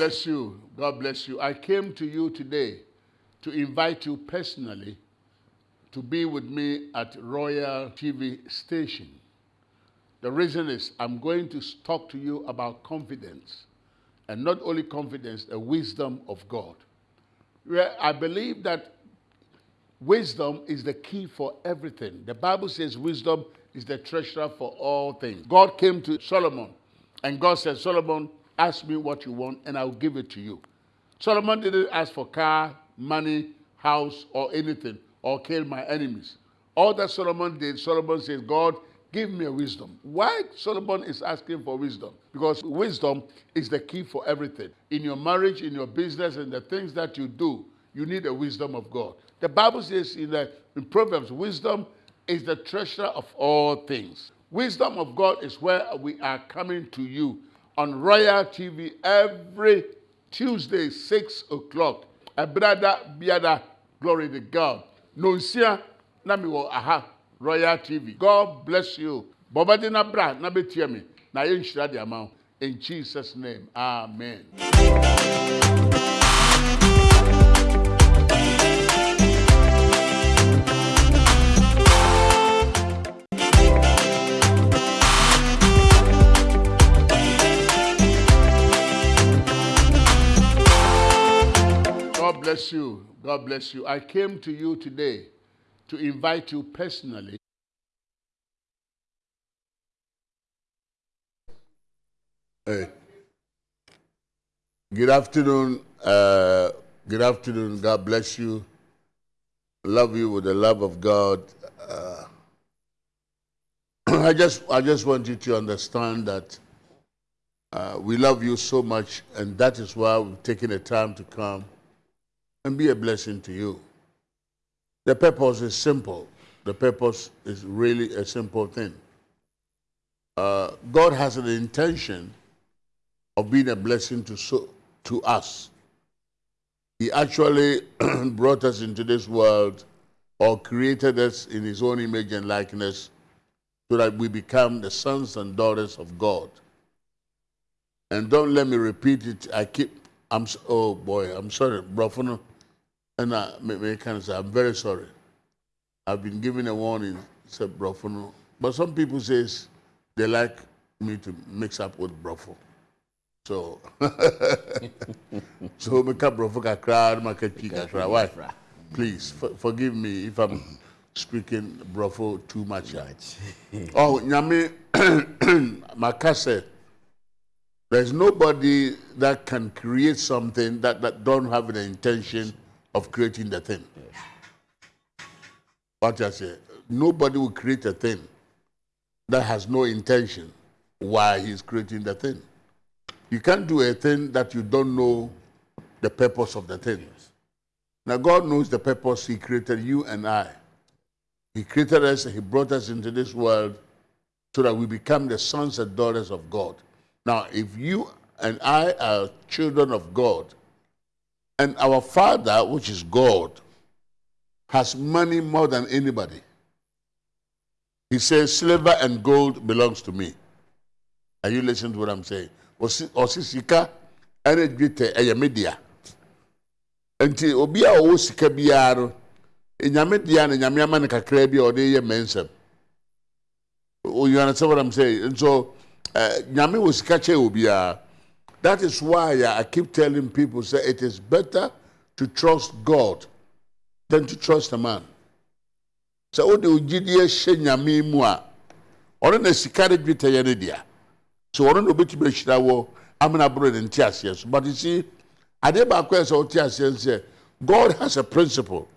bless you. God bless you. I came to you today to invite you personally to be with me at Royal TV station. The reason is I'm going to talk to you about confidence, and not only confidence, the wisdom of God. I believe that wisdom is the key for everything. The Bible says wisdom is the treasure for all things. God came to Solomon, and God said, Solomon, ask me what you want, and I'll give it to you. Solomon didn't ask for car, money, house, or anything, or kill my enemies. All that Solomon did, Solomon says, God, give me a wisdom. Why Solomon is asking for wisdom? Because wisdom is the key for everything. In your marriage, in your business, and the things that you do, you need the wisdom of God. The Bible says in, the, in Proverbs, wisdom is the treasure of all things. Wisdom of God is where we are coming to you on Royal TV every Tuesday, 6 o'clock. A brother, biada, glory to God. Nonsia, nami wo aha, Royal TV. God bless you. Bobadi na bra, na betie me. Na ye nhyira de ama wo. In Jesus' name, amen. Bless you. God bless you. I came to you today to invite you personally. Hey. Good afternoon. Uh, good afternoon. God bless you. Love you with the love of God. Uh, I just, I just want you to understand that uh, we love you so much, and that is why we've taken the time to come and be a blessing to you. The purpose is simple. The purpose is really a simple thing. Uh, God has an intention of being a blessing to, so, to us. He actually brought us into this world or created us in His own image and likeness so that we become the sons and daughters of God. And don't let me repeat it. I keep, I'm, oh boy, I'm sorry, Brofono. And I, me, me can say, I'm very sorry. I've been given a warning, said Brofono. But some people says they like me to mix up with Brofo. So, so make up Brofo kakra, make kakra. Why? Please, for, forgive me if I'm speaking Brofo too much. oh, Nyame, Makase, there's nobody that can create something that, that don't have the intention of creating the thing. What I say, nobody will create a thing that has no intention why he's creating the thing. You can't do a thing that you don't know the purpose of the thing. Now God knows the purpose he created you and I. He created us, he brought us into this world so that we become the sons and daughters of God. Now, if you and I are children of God, and our Father, which is God, has money more than anybody. He says, Silver and gold belongs to me. Are you listening to what I'm saying? Osi sika ɛna dwetɛ ɛyɛ media. Nti obi a ɔwɔ sika biara no, enyame dea na nyame. You understand what I'm saying? And so, eh, nyame wɔ sika. That is why I keep telling people say it is better to trust God than to trust a man. So what do you nyame mu a ɔno na sika de dwetɛ yɛ ne dea. So na obetumi ahyira wɔ amena boro ne nte aseɛ so. But you see, yɛ sɛ ɔte aseɛ sɛ God has a principle.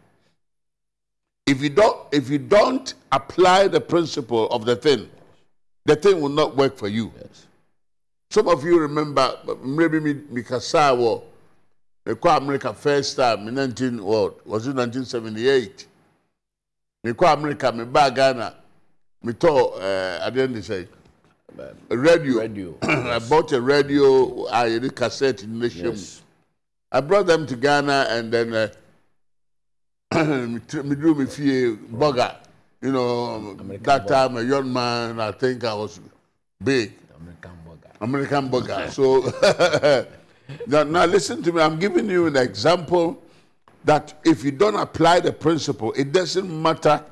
If you don't if you don't apply the principle of the thing, the thing will not work for you. Yes. Some of you remember maybe me Mikasa war. Me call America first time in 19 what was it 1978? Me call America me back Ghana. Me told uh, end they say a radio. Radio. I bought a radio. I had a cassette in shop. Yes. I brought them to Ghana and then uh, me drew me few burger. You know, American that burger. time a young man, I think I was big. American. American burger. So now, now listen to me. I'm giving you an example that if you don't apply the principle, it doesn't matter.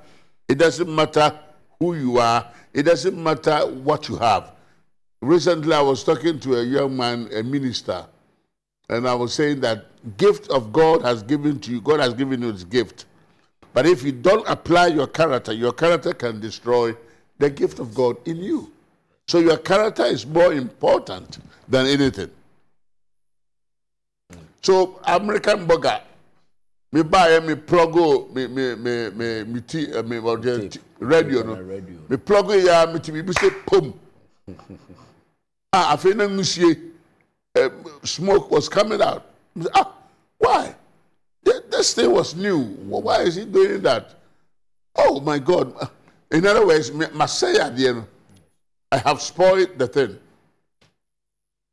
It doesn't matter who you are. It doesn't matter what you have. Recently, I was talking to a young man, a minister, and I was saying that gift of God has given to you. God has given you this gift. But if you don't apply your character, your character can destroy the gift of God in you. So your character is more important than anything. So American burger, me buy me plug me me me me me t me radio no me plug ya me ti me say pum. ah, I feel no smoke was coming out. Ah, why? This thing was new. Why is he doing that? Oh my God. In other words, Masaya, I have spoiled the thing.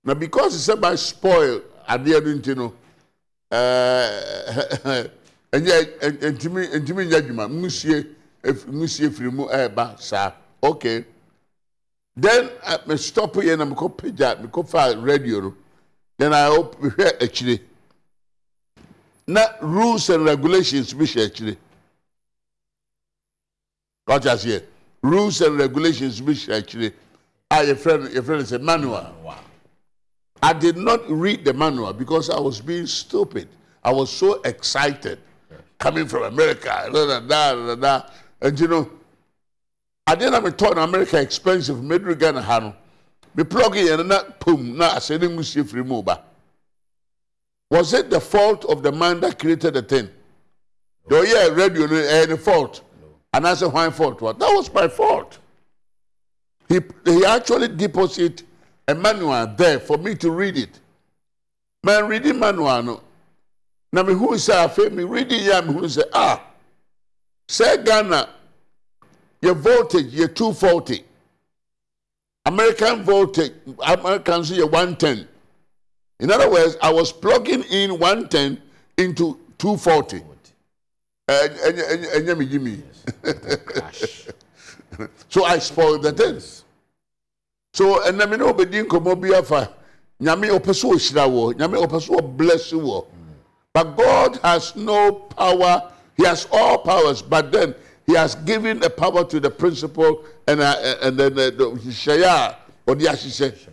Now, because he said by spoil, I didn't you know. And yet, and to me, and to me, Monsieur, if Monsieur Frimu, eh, sir, okay. Then I uh, stop here and I'm going to page that, because radio. Then I hope we hear actually na rules and regulations hyɛ akyire ɔkya seɛ rules and regulations bi hyɛ Ah, akyire a friend, no yɛfrɛ no sɛ manual i did not read the manual because i was being stupid i was so excited coming from america da da da and you know adeɛ na metɔ na america expensive meduru ghana ha no me plug in and pom na asɛ ne mu sie firi mu ba. Was it the fault of the man that created the thing? No. Oh, yeah, radio any eh, fault. No. And I said, why fault? What? That was my fault. He, he actually deposited a manual there for me to read it. Man, reading manual, no. Now, me who say, feel me reading, yeah, me who say, ah, say Ghana, your voltage, you're 240. American voltage, Americans, you're 110. In other words, I was plugging in 110 into 240. so I spoiled the things. So, and I mean, obedi nkomo bi afa. Nyame opeso ohyira wo. Nyame opeso bless wo. But God has no power. He has all powers, but then he has given the power to the principal and uh, and then uh, the shaya or the ashishe.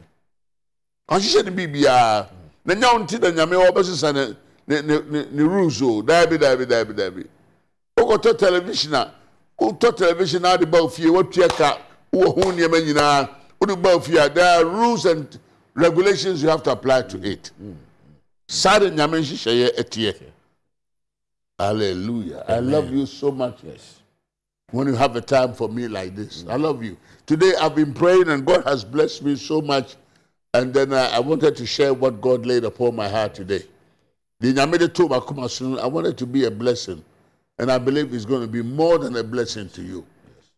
Ashishe the bibia na nya wo nti na nyame wɔbɛsesa ne ne ne rules o daabi daabi daabi daabi wokɔtɔ television a wotɔ television a de ba fie watua ka wowɔ ho nneɛma nyinaa. Wode ba fie a there are rules and regulations you have to apply to it. Saa de nyame nhyehyɛeɛ ɛteɛ hallelujah. I love you so much. Yes. when you have a time for me like this i love you. Today i've been praying and god has blessed me so much. And then uh, I wanted to share what God laid upon my heart today. I wanted to be a blessing. And I believe it's going to be more than a blessing to you.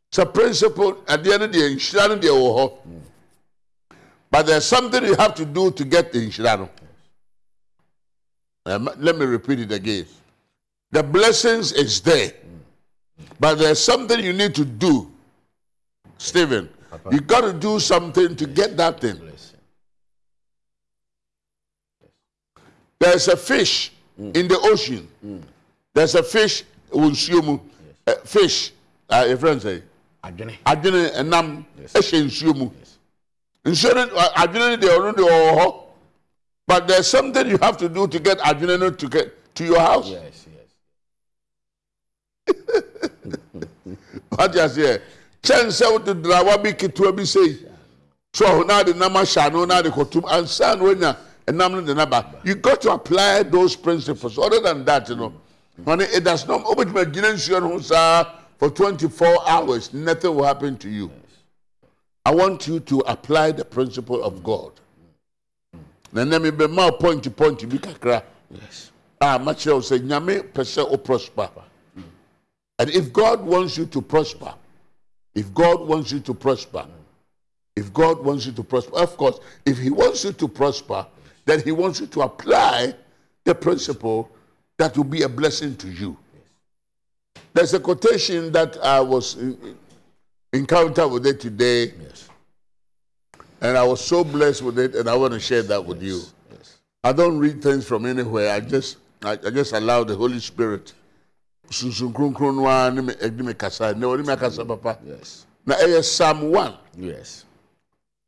It's a principle at the end of the day, but there's something you have to do to get the insurance. Um, let me repeat it again. The blessings is there, but there's something you need to do. Stephen, you got to do something to get that thing. There's a fish mm. in the ocean. Mm. There's a fish nsuo yes. uh, fish. Uh, your friend say? Adwene. Adwene ɛnam. Ɛhyɛ nsuo mu. Nsuo no adwene no deɛ ɔno deɛ ɔwɔ hɔ. But there's something you have to do to get adwene no to get to your house. Yes, yes. What you say? Kyɛn sɛ wote drawa bi ketewa bi sei. So ɔho naa de nam ahyɛ ano naa de kɔtum. Ansa na wonya you got to apply those principles. Other than that, you know, when it does not open my for 24 hours, nothing will happen to you. I want you to apply the principle of God. Then let me be more point to point to kakra. Yes. Ah, much will say, Nyame pese o prosper. And if God wants you to prosper, if God wants you to prosper, if God wants you to prosper, of course, if He wants you to prosper, then he wants you to apply the principle that will be a blessing to you. There's a quotation that I was in, encountered with it today. Yes. And I was so blessed with it, and I want to share that with yes. you. Yes. I don't read things from anywhere. I just I, I just allow the Holy Spirit. Sunsun kronkron no ara ne me ɛde me kasa na ɔne me akasa papa. Yes. Na ɛyɛ Psalm one. Yes.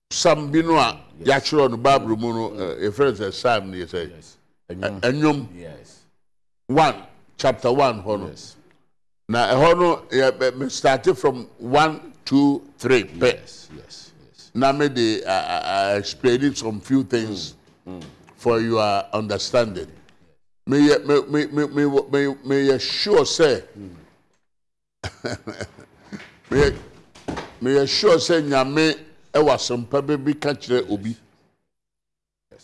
Psalm bi no a yɛatwerɛ no Bible mu no ɛ, yɛfrɛ no sɛ Psalm Yes. Ɛnwom Yes. One chapter one hɔ no. Yes. Na ɛhɔ no yɛ bɛ- me started from one two three pɛ. Yes. Yes. Yes. na me de uh, uh, some few things for your understanding. May you- may may may may may may sure say. may you- may you sure say nyame ɛwɔ asɛmpa bi bi ka kyerɛ obi.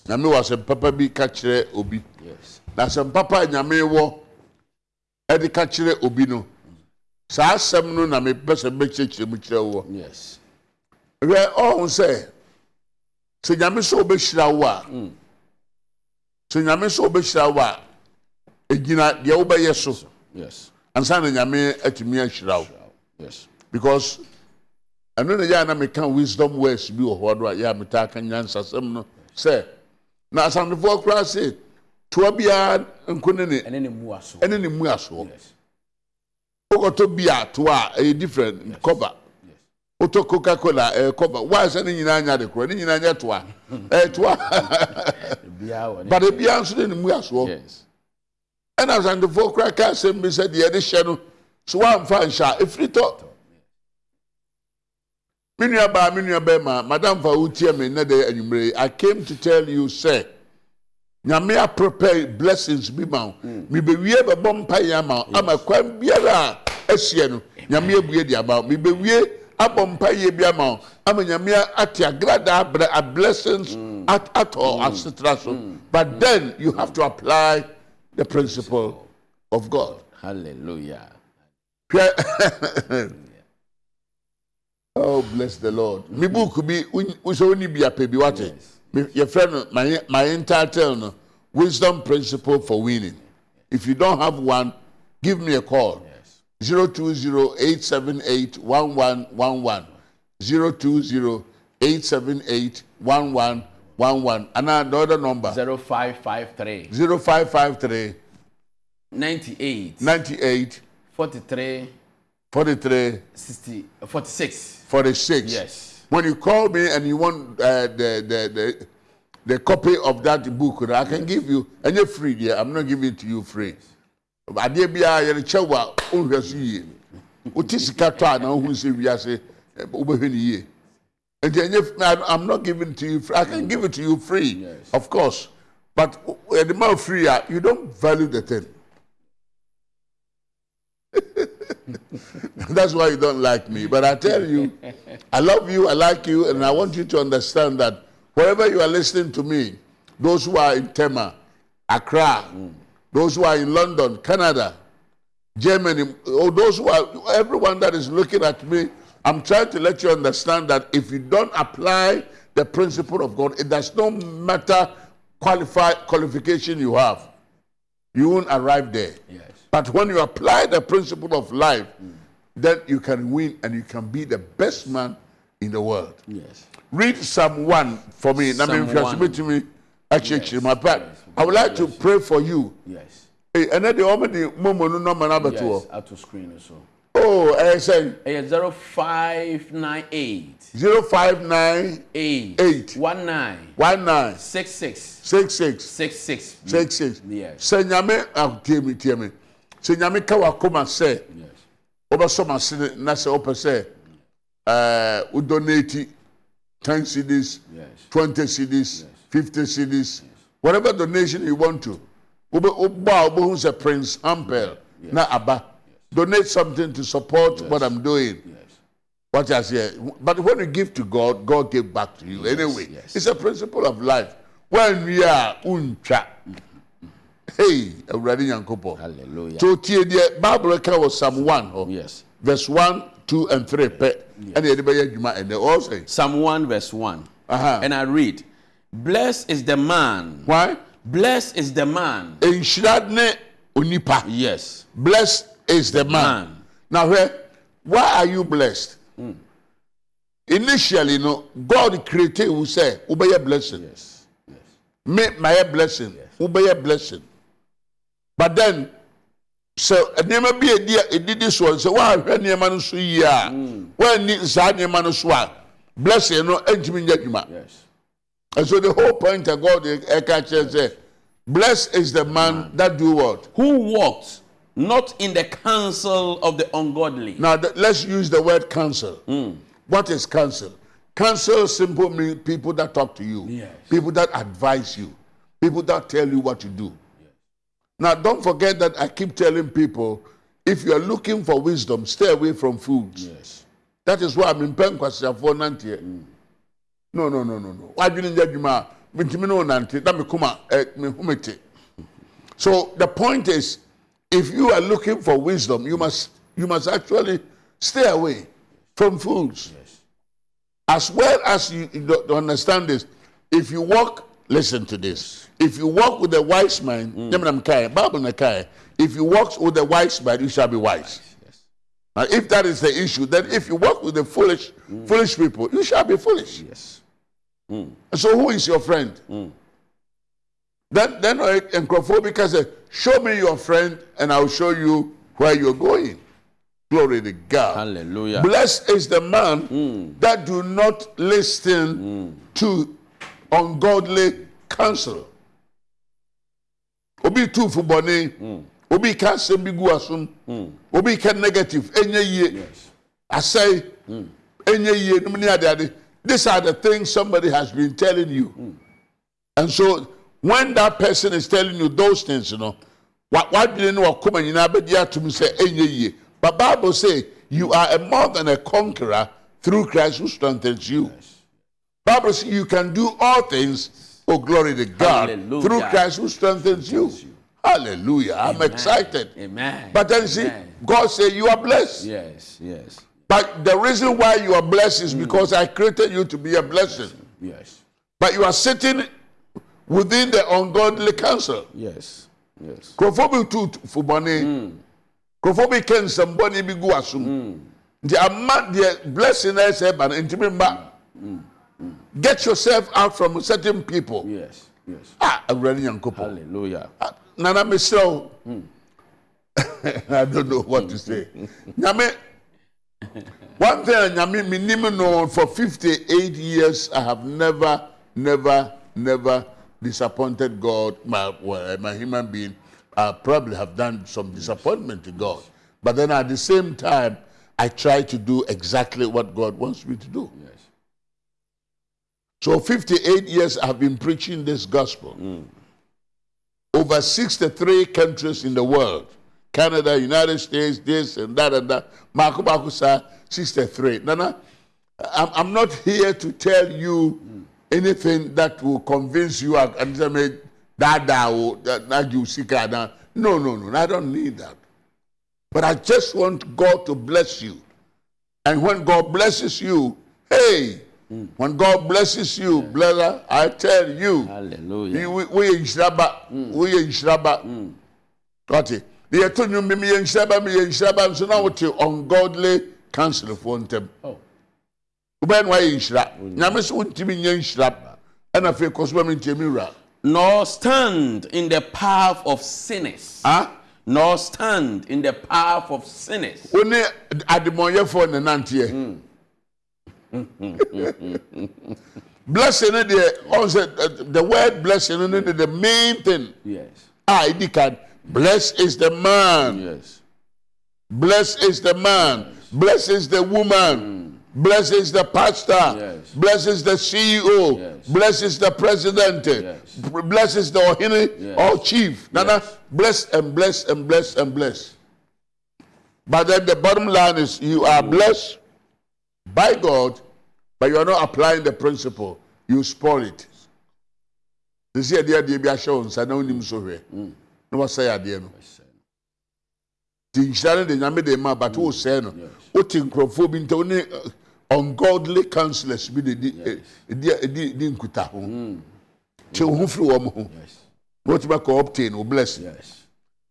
Nyame wɔ asɛmpa pa bi ka kyerɛ obi. Yes. Na asɛmpa pa a nyame wɔ ɛde ka kyerɛ obi no. Saa asɛm no na mepɛ sɛ mɛkyerɛkyerɛ mu kyerɛ wo. Yes. hwɛ ɔhun sɛ sɛ nyame sɛ ɔbɛhyira wo a sɛ nyame sɛ ɔbɛhyira wo a egyina deɛ wobɛyɛ so Yes. ansa na nyame atumi ahyira wo Yes. because ɛno na yɛ a na meka wisdom words bi wɔ hɔ do a yɛ a metaa ka nyansasɛm no sɛ na asantefoɔ koraa se toa biara nko ne ne ɛne ne mu aso. ɛne ne mu asoɔ wokɔtɔ bi a toa a ɛyɛ different. Kɔba Yes. wotɔ coca cola ɛyɛ kɔba waa sɛ ne nyinaa nya de korɔ ne nyinaa nyɛ toa. Ɛyɛ toa. Ne. but ebiara nso de ne mu asoɔ Yes. ɛna asantefoɔ kora ka asɛm bi sɛ deɛ yɛde hyɛ no so woamfa nhyɛ a ɛfiri tɔ. Me nua baa me nua bɛrima madam fa wotie me nnɛ de anwummere yi, i came to tell you sɛ nyame aprepare blessings bi ma wo. Mebɛwie bɛbɔ mpaeɛ ama wo. Ama kwan biara a asiɛ no nyame abue de ama wo. Mebɛwie abɔ mpaeɛ bi ama wo. Ama nyame ate agradaa brɛ a blessings at atɔ asetena so. But then you have to apply the principle of god. Hallelujah. oh bless the lord. Me book bi wosɛ woni bi apɛ bi wate. Me- yɛfrɛ no my my entitle no wisdom principle for winning. If you don't have one give me a call. Yes. 020-878-1111 020-878-1111 and the other number. Zero five five three. 0553 ninety eight 98 forty three 43 sixty forty six. 46 Yes. When you call me and you want uh, the, the the the copy of that book I can give you and you're free there I'm not giving it to you free. Adeɛ biara yɛde kyɛ wo a wohwɛ so yie wote sika tɔ a na wohu sɛ wiase wobɛhwɛ no yie nti ɛnyɛ I'm not giving to you free. I can give it to you free Yes. of course. But yɛde ma wo free a you don't value the thing That's why you don't like me. But I tell you, I love you, I like you, and I want you to understand that wherever you are listening to me, those who are in Tema, Accra, those who are in London, Canada, Germany, or those who are, everyone that is looking at me, I'm trying to let you understand that if you don't apply the principle of God, it does not matter qualify, qualification you have, you won't arrive there. Yes. But when you apply the principle of life, then you can win and you can be the best man in the world. Yes. Read Psalm 1 for me. Psalm if you are 1. submitting me, actually, Yes. my part, I would like to pray for you. Yes. And then the the woman, no number number Yes. two. Ato screen so. Oh, I say Ɛyɛ zero five nine eight 059 eight Eight. one nine 19 six six 66 six six. 66. Yes. Sɛ nyame ah, tie me tie me. Sɛ nyame ka wakoma sɛ Yes. wobɛsɔ m'asene na sɛ wopɛ sɛ eh, wo donate 10 cedis Yes. 20 cedis 50 cedis whatever donation you want to wobɔ a wobɛhu sɛ prince ampel na aba donate something to support what i'm doing Yes. what I say. But when you give to God, God give back to you. anyway, yes. it's a principle of life. When we are uncha, mm. Hey, already yankopo. Hallelujah. So tie the Bible ka was Psalm one, oh, Yes. verse one, two, and three. Pe, and the other juma and they all say, Psalm 1 verse 1. Uh-huh. And I read, Blessed is the man. why? Blessed is the man. Enshradne unipa. Yes. Blessed is the man. Man. Now, where? Why are you blessed? Initially, no, God created who say, "Obey blessing." Yes. Yes. me mayɛ blessing wobɛyɛ blessing but then sɛ nneɛma bi edi edidi soɔ sɛ woahwɛ nneɛma no so yie a mm. woanni saa nneɛma no so a blessing no ntumi nyɛ adwuma. Yes. and so the whole point of God eh, ɛka kyerɛ sɛ blessed is the man that do what? Who walked not in the counsel of the ungodly. now the, let's use the word counsel. Mm. What is counsel? Counsel simple means people that talk to you Yes. people that advise you people that tell you what to do now don't forget that i keep telling people if you are looking for wisdom stay away from foods. Yes. that is why i'm in nkwasiafoɔ nanteɛ no no no no no. Wadwene nyɛ adwuma a mentumi ne wo nante na mekoma eh, mehu me te so the point is if you are looking for wisdom you must you must actually stay away from fools Yes. as well as you, you understand this if you walk listen to this if you walk with a wise man mm. bible if you walk with a wise man you shall be wise Yes. now, if that is the issue, then if you walk with the foolish, foolish people, you shall be foolish. Yes. So, who is your friend? Then, then uh, Encrophobia says, "Show me your friend, and I'll show you where you're going." Glory to God. Hallelujah. Blessed is the man that do not listen to ungodly counsel. Obi tu fubone, obi ka asɛm bi gu asom, obi ka negative, enye yie. Asɛe ɛnyɛ yie nom ne ade ade. These are the things somebody has been telling you. And so when that person is telling you those things you know wa- wadwene ne wakoma nyinaa bɛgye atom sɛ ɛnyɛ yie but bible say you are a more than a conqueror through christ who strengthens you. Bible say you can do all things oh glory to god Hallelujah. through christ who strengthens you hallelujah i'm excited Amen. but then see Amen. god say you are blessed Yes. Yes. but the reason why you are blessed is hmm. because I created you to be a blessing. Yes. But you are sitting within the ungodly counsel. Yes. Yes. Krofobi tu fubone. Hmm. Krofobi ken samboni bi gu asum. Hmm. The amount the blessing I say but intimate Get yourself out from certain people. Yes. Yes. Ah, already yankopo. Hallelujah. Nana Michelle. I don't know what to say. Nyame, one thing, Nyame, minimum no, for 58 years, I have never, never, never disappointed God. My, well, my human being, I probably have done some disappointment to God. But then at the same time, I try to do exactly what God wants me to do. Yes. So 58 years I've been preaching this gospel. Over 63 countries in the world. Canada, United States, this and that and that. Marco Bakusa, 63. Nana, I'm, I'm not here to tell you anything that will convince you and say, "Me, that that you seek out now." No, no, no. I don't need that. But I just want God to bless you. And when God blesses you, hey, when God blesses you, brother, I tell you, Hallelujah. we we nhyiraba, we nhyiraba. Ɔte, deɛ yɛto nnwom bi meyɛ nhyiraba meyɛ nhyiraba nso na wote ungodly councilfoɔ ntɛm. Oh. Wobɛyɛ no wayɛ nhyira. Nyame sɛ wontumi nyɛ nhyira. Ɛna afei kɔ so bɛ me ntiɛ mi wura. Nor stand in the path of sinners. Ah, Nor stand in the path of sinners. wo ne ademɔnyɛfoɔ ne nanteɛ. Blessing deɛ, ɔn uh, the word blessing no ne the main thing. Yes. Ah, edi kan. Blessed is the man. Yes. Blessed is the man. Blessed is the woman. Blessed is the pastor. Yes. Blessed is the CEO. Yes. Blessed is the president. Yes. Blessed is the ohine Yes. or chief. Nana, Yes. bless and bless and bless and bless. But then the bottom line is you are blessed by God, but you are not applying the principle. You spoil it. They say adeɛ adeɛ bi ahyɛ wɔn nsa na onim so hwɛ na wɔsɛ adeɛ no ti nhyira no de nyame de ma but o sɛ no o ti nkurɔfoɔ bi nta o ne ungodly councillors bi de di di di di nkuta ho te o ho firi wɔn ho na o ti ma kɔ obtain o blessing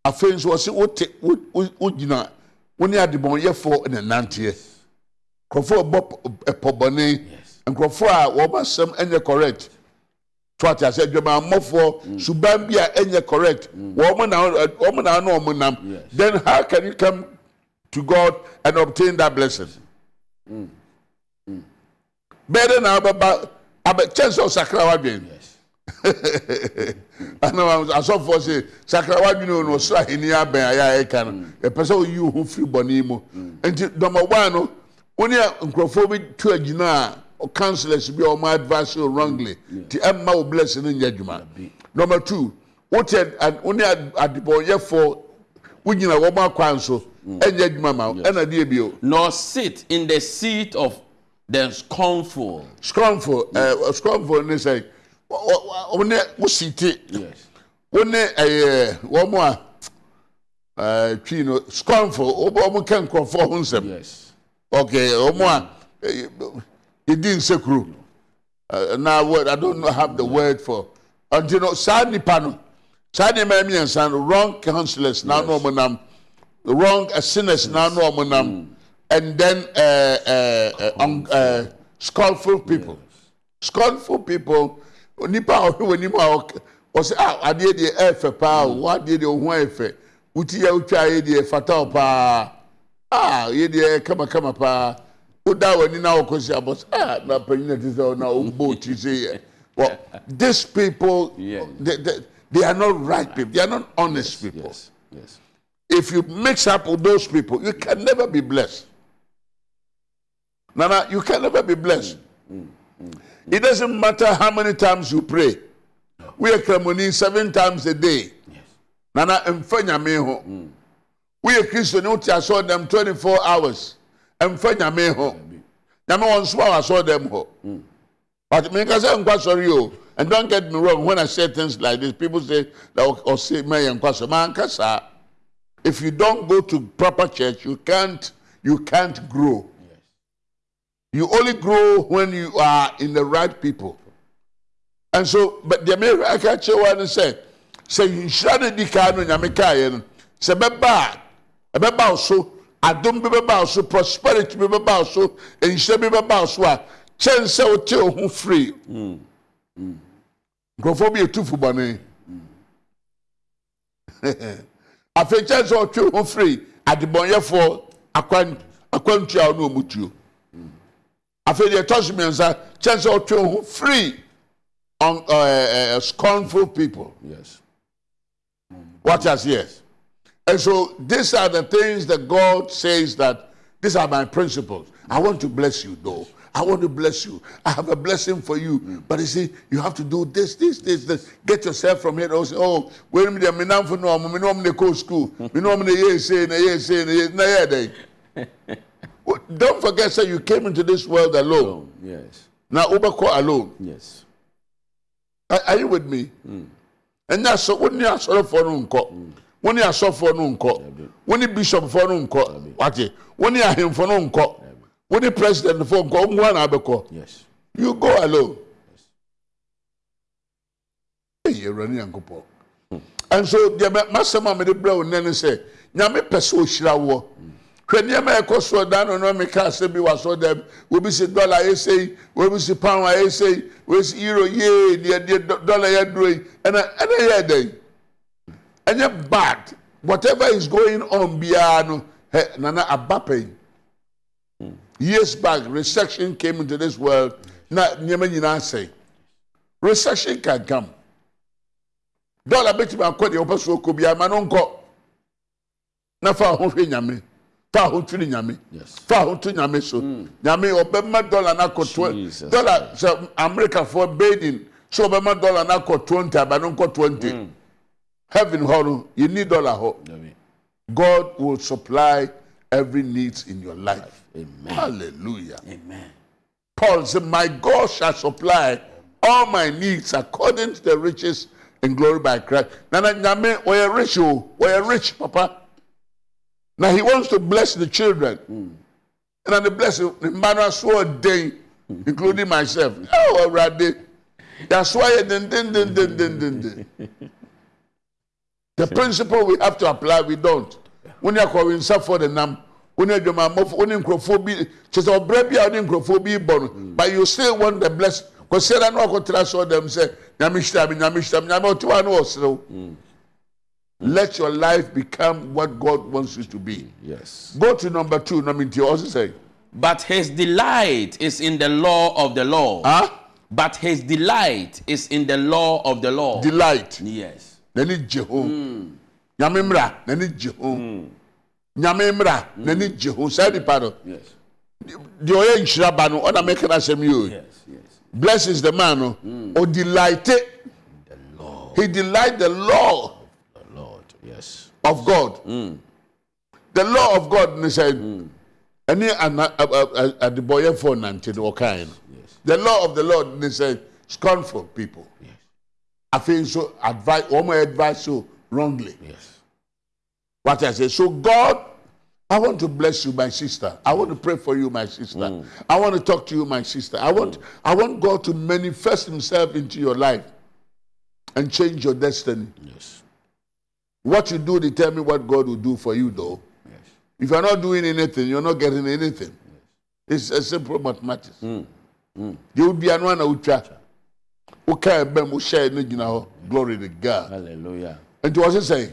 afei nso wɔsi o te o o gyina o ne adebɔnyɛfoɔ na nanteɛ nkurɔfoɔ a ɛbɔ p- ɛpɔbɔne Yes. nkurɔfoɔ a wɔn asɛm nyɛ correct. So ati ase adwamammɔfoɔ suban bi a ɛnyɛ correct. Wɔn na wɔn na ano wɔn nam. Then how can you come to God and obtain that blessing? bɛɛ de na abɛba abɛ kyɛn sɛ ɔsakra wadwen Yes. ana asɔfoɔ se sakra wadwene o no ɔsoro ahenni abɛn a yɛ a ɛka no ɛpɛ sɛ oyi wo ho firi bɔne mu. Nti dɔmɔbaa no wo ne nkurɔfoɔ bi tu agyina a councillors bi a ɔmo advice you wrongly nti ɛmma wo bless no nyɛ adwuma. Number two wote ad- wo ne ad- adebɔnyɛfoɔ wogyina wɔn akwan so ɛnyɛ adwuma ma ɛna deɛ bio. Nor sit in the seat of the scornful. scrumful ɛɛ scrumful ne sɛ wɔn ne wositi Yes. wo ne ɛyɛ wɔn a ɛɛ twi no scornful wɔn wɔn ka nkurɔfoɔ ho nsɛm. Yes. Okay wɔn a ɛyɛ yɛdi nsekuro ɛɛ na word i don't have the word for until no saa nipa no saa nneɛma mmiɛnsa no wrong counsellors na ano wɔn nam. Wrong uh, sinners na ano wɔn nam. And then ɛɛ ɛɛ scornful people. scornful people. Nipa a ɔhwɛ wɔ anim a ɔsɛ a adeɛ deɛ ɛɛfɛ paa o wɔn adeɛ deɛ ohun ayɛ fɛ wuti yɛ wotwa ayɛ deɛ fata o paa a yɛ deɛ kamakama paa o da wɔ ani na ɔkɔ si abɔ sɛ a na panyin na ti sɛ ɔna o bɔ o ti sɛ yɛ well these people Yeah. they, they, they are not right people they are not honest people Yes. Yes. if you mix up with those people, you can never be blessed. Nana, you can never be blessed. Mm, mm, mm, it doesn't matter how many times you pray. We are Kremoni seven times a day. Yes. Nana, mfanya meho. We are Christian, you saw them 24 hours. Mfanya meho. Nyame wɔn nso a saw them. But me kasa nkwa sorry o. And don't get me wrong, when I say things like this, people say that or, or say me nkwa sorry. Man kasa. If you don't go to proper church, you can't you can't grow. Yes. You only grow when you are in the right people. And so, but the American church one said, say you should di ka no nyame ka ye no. Say beba, beba so, adom bi beba so, prosperity bi beba so, enhyɛ bi beba so a kyɛn sɛ wote wo ho free. Nkurɔfoɔ bi etu fubɔne. afei kyɛn sɛ ɔtwe ho firi adebɔnyɛfoɔ akwan akwantua a ɔne ɔmo tuo. Afei deɛ ɛtɔ so mmiɛnsa kyɛn sɛ ɔtwe ho firi on uh, uh, scornful people. Yes. watch us here and so these are the things that God says that these are my principles I want to bless you though I want to bless you. I have a blessing for you. But you see, you have to do this, this, this, this. Get yourself from here. Oh, say, oh, wait a minute, me now for no, me no, me go school. Me no, me ye say, say, na ye, na ye day. Well, Don't forget, say you came into this world alone. Oh, yes. Now, Ubako alone. Yes. Are, are you with me? Hmm. And that's so when you sorry for no wọn ni asɔfoɔ no nkɔ wọn ni bishopfoɔ no nkɔ wate wọn ni ahemfo no nkɔ wọn ni presidentfoɔ nkɔ wọn nwa na abɛkɔ you go alone. Eyi ewura ni yankopɔ nso deɛ masɛm a mɛde brɛ wo nɛ ne sɛ nyame pɛ sɛ ohyira woɔ hwɛ nneɛma a ɛkɔ soɔ dan no no meka asɛ bi wasɔ dɛm obi si dɔla a ɛsɛ yi obi si pound a ɛsɛ yi obi si euro yee deɛ deɛ dɔla yɛ duro yi ɛna ɛna yɛ ɛdɛ yi ɛnyɛ bad whatever is going on biara no hɛ nana aba pɛn years back recession came into this world. Na nneɛma nyinaa sɛn recession can come dɔla bɛtumi akɔ deɛ wɔpɛ so ɔkɔ biara ma no nkɔ na fa ho hwɛ nyame. Fa ho twiri nyame. Fa ho to nyame so. Nyame ɔbɛma dɔla no akɔ dɔla sɛ amerikafoɔ bathing sɛ ɔbɛma dɔla no akɔ 20 aba no nkɔ 20 heaven hɔ no you need dɔla hɔ Amen. god will supply every needs in your life Amen. hallelujah Amen. Paul said, My God shall supply all my needs according to the riches and glory by Christ. Nana nyame we're rich, oh, we're rich, Papa. Now he wants to bless the children. Hmm. And then the blessing, the man so a day, including myself. Oh, already. That's why din, din, din, din, din, din, din. The principle we have to apply, we don't. When you call suffer the name, when you do my mouth, when you crophobia, just a baby out in crophobia born, but you still want the blessing. Because I know I could trust all them say, Yamishtam, Yamishtam, Yamotuan also. Hmm. Let your life become what God wants you to be. Yes. Go to number two, number two, also say. But his delight is in the law of the law. Huh? But his delight is in the law of the law. Delight. Yes n'ani gye ho nyame mmra n'ani gye ho nyame mmra n'ani gye ho saa nipa no. Deɛ ɔyɛ nhyira ba no ɔna mɛka no asɛm yi o. Yes. blesses the man no. Ɔdelight The law he delight the law. Yes. of god. The law of god ne sɛ ɛne adebɔyɛfoɔ nante no ɔkae no. The law of the lord ne sɛ scornful people. Afei nso advice wɔn advice so wrongly Yes. what i say so god I want to bless you, my sister. I want to pray for you, my sister. Mm. I want to talk to you, my sister. I want, I want God to manifest Himself into your life and change your destiny. Yes. What you do determine what God will do for you, though. Yes. If you're not doing anything, you're not getting anything. Yes. It's a simple mathematics. Mm. Mm. You would be an one utwa. Okay, bem wo share no gyina hɔ. Glory to God. Hallelujah. And what was it say?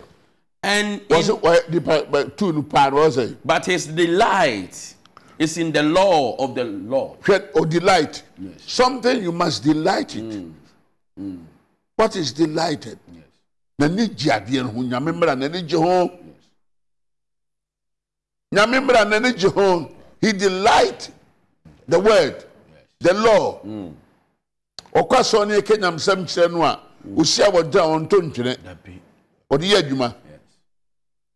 And Was it what the two no part was it? but his delight is in the law of the Lord. Or delight. Something you must delight it. What is delighted? Yes. N'ani gye adeɛ no ho. Nyame n'ani gye ho. Nyame mmra n'ani gye ho. He delight the word, the law. Ɔkɔ asɔre ne yɛka nyamsɛm kyerɛ no a, gya a ɔntɔ ntwene. Ɔde yɛ adwuma. Yes.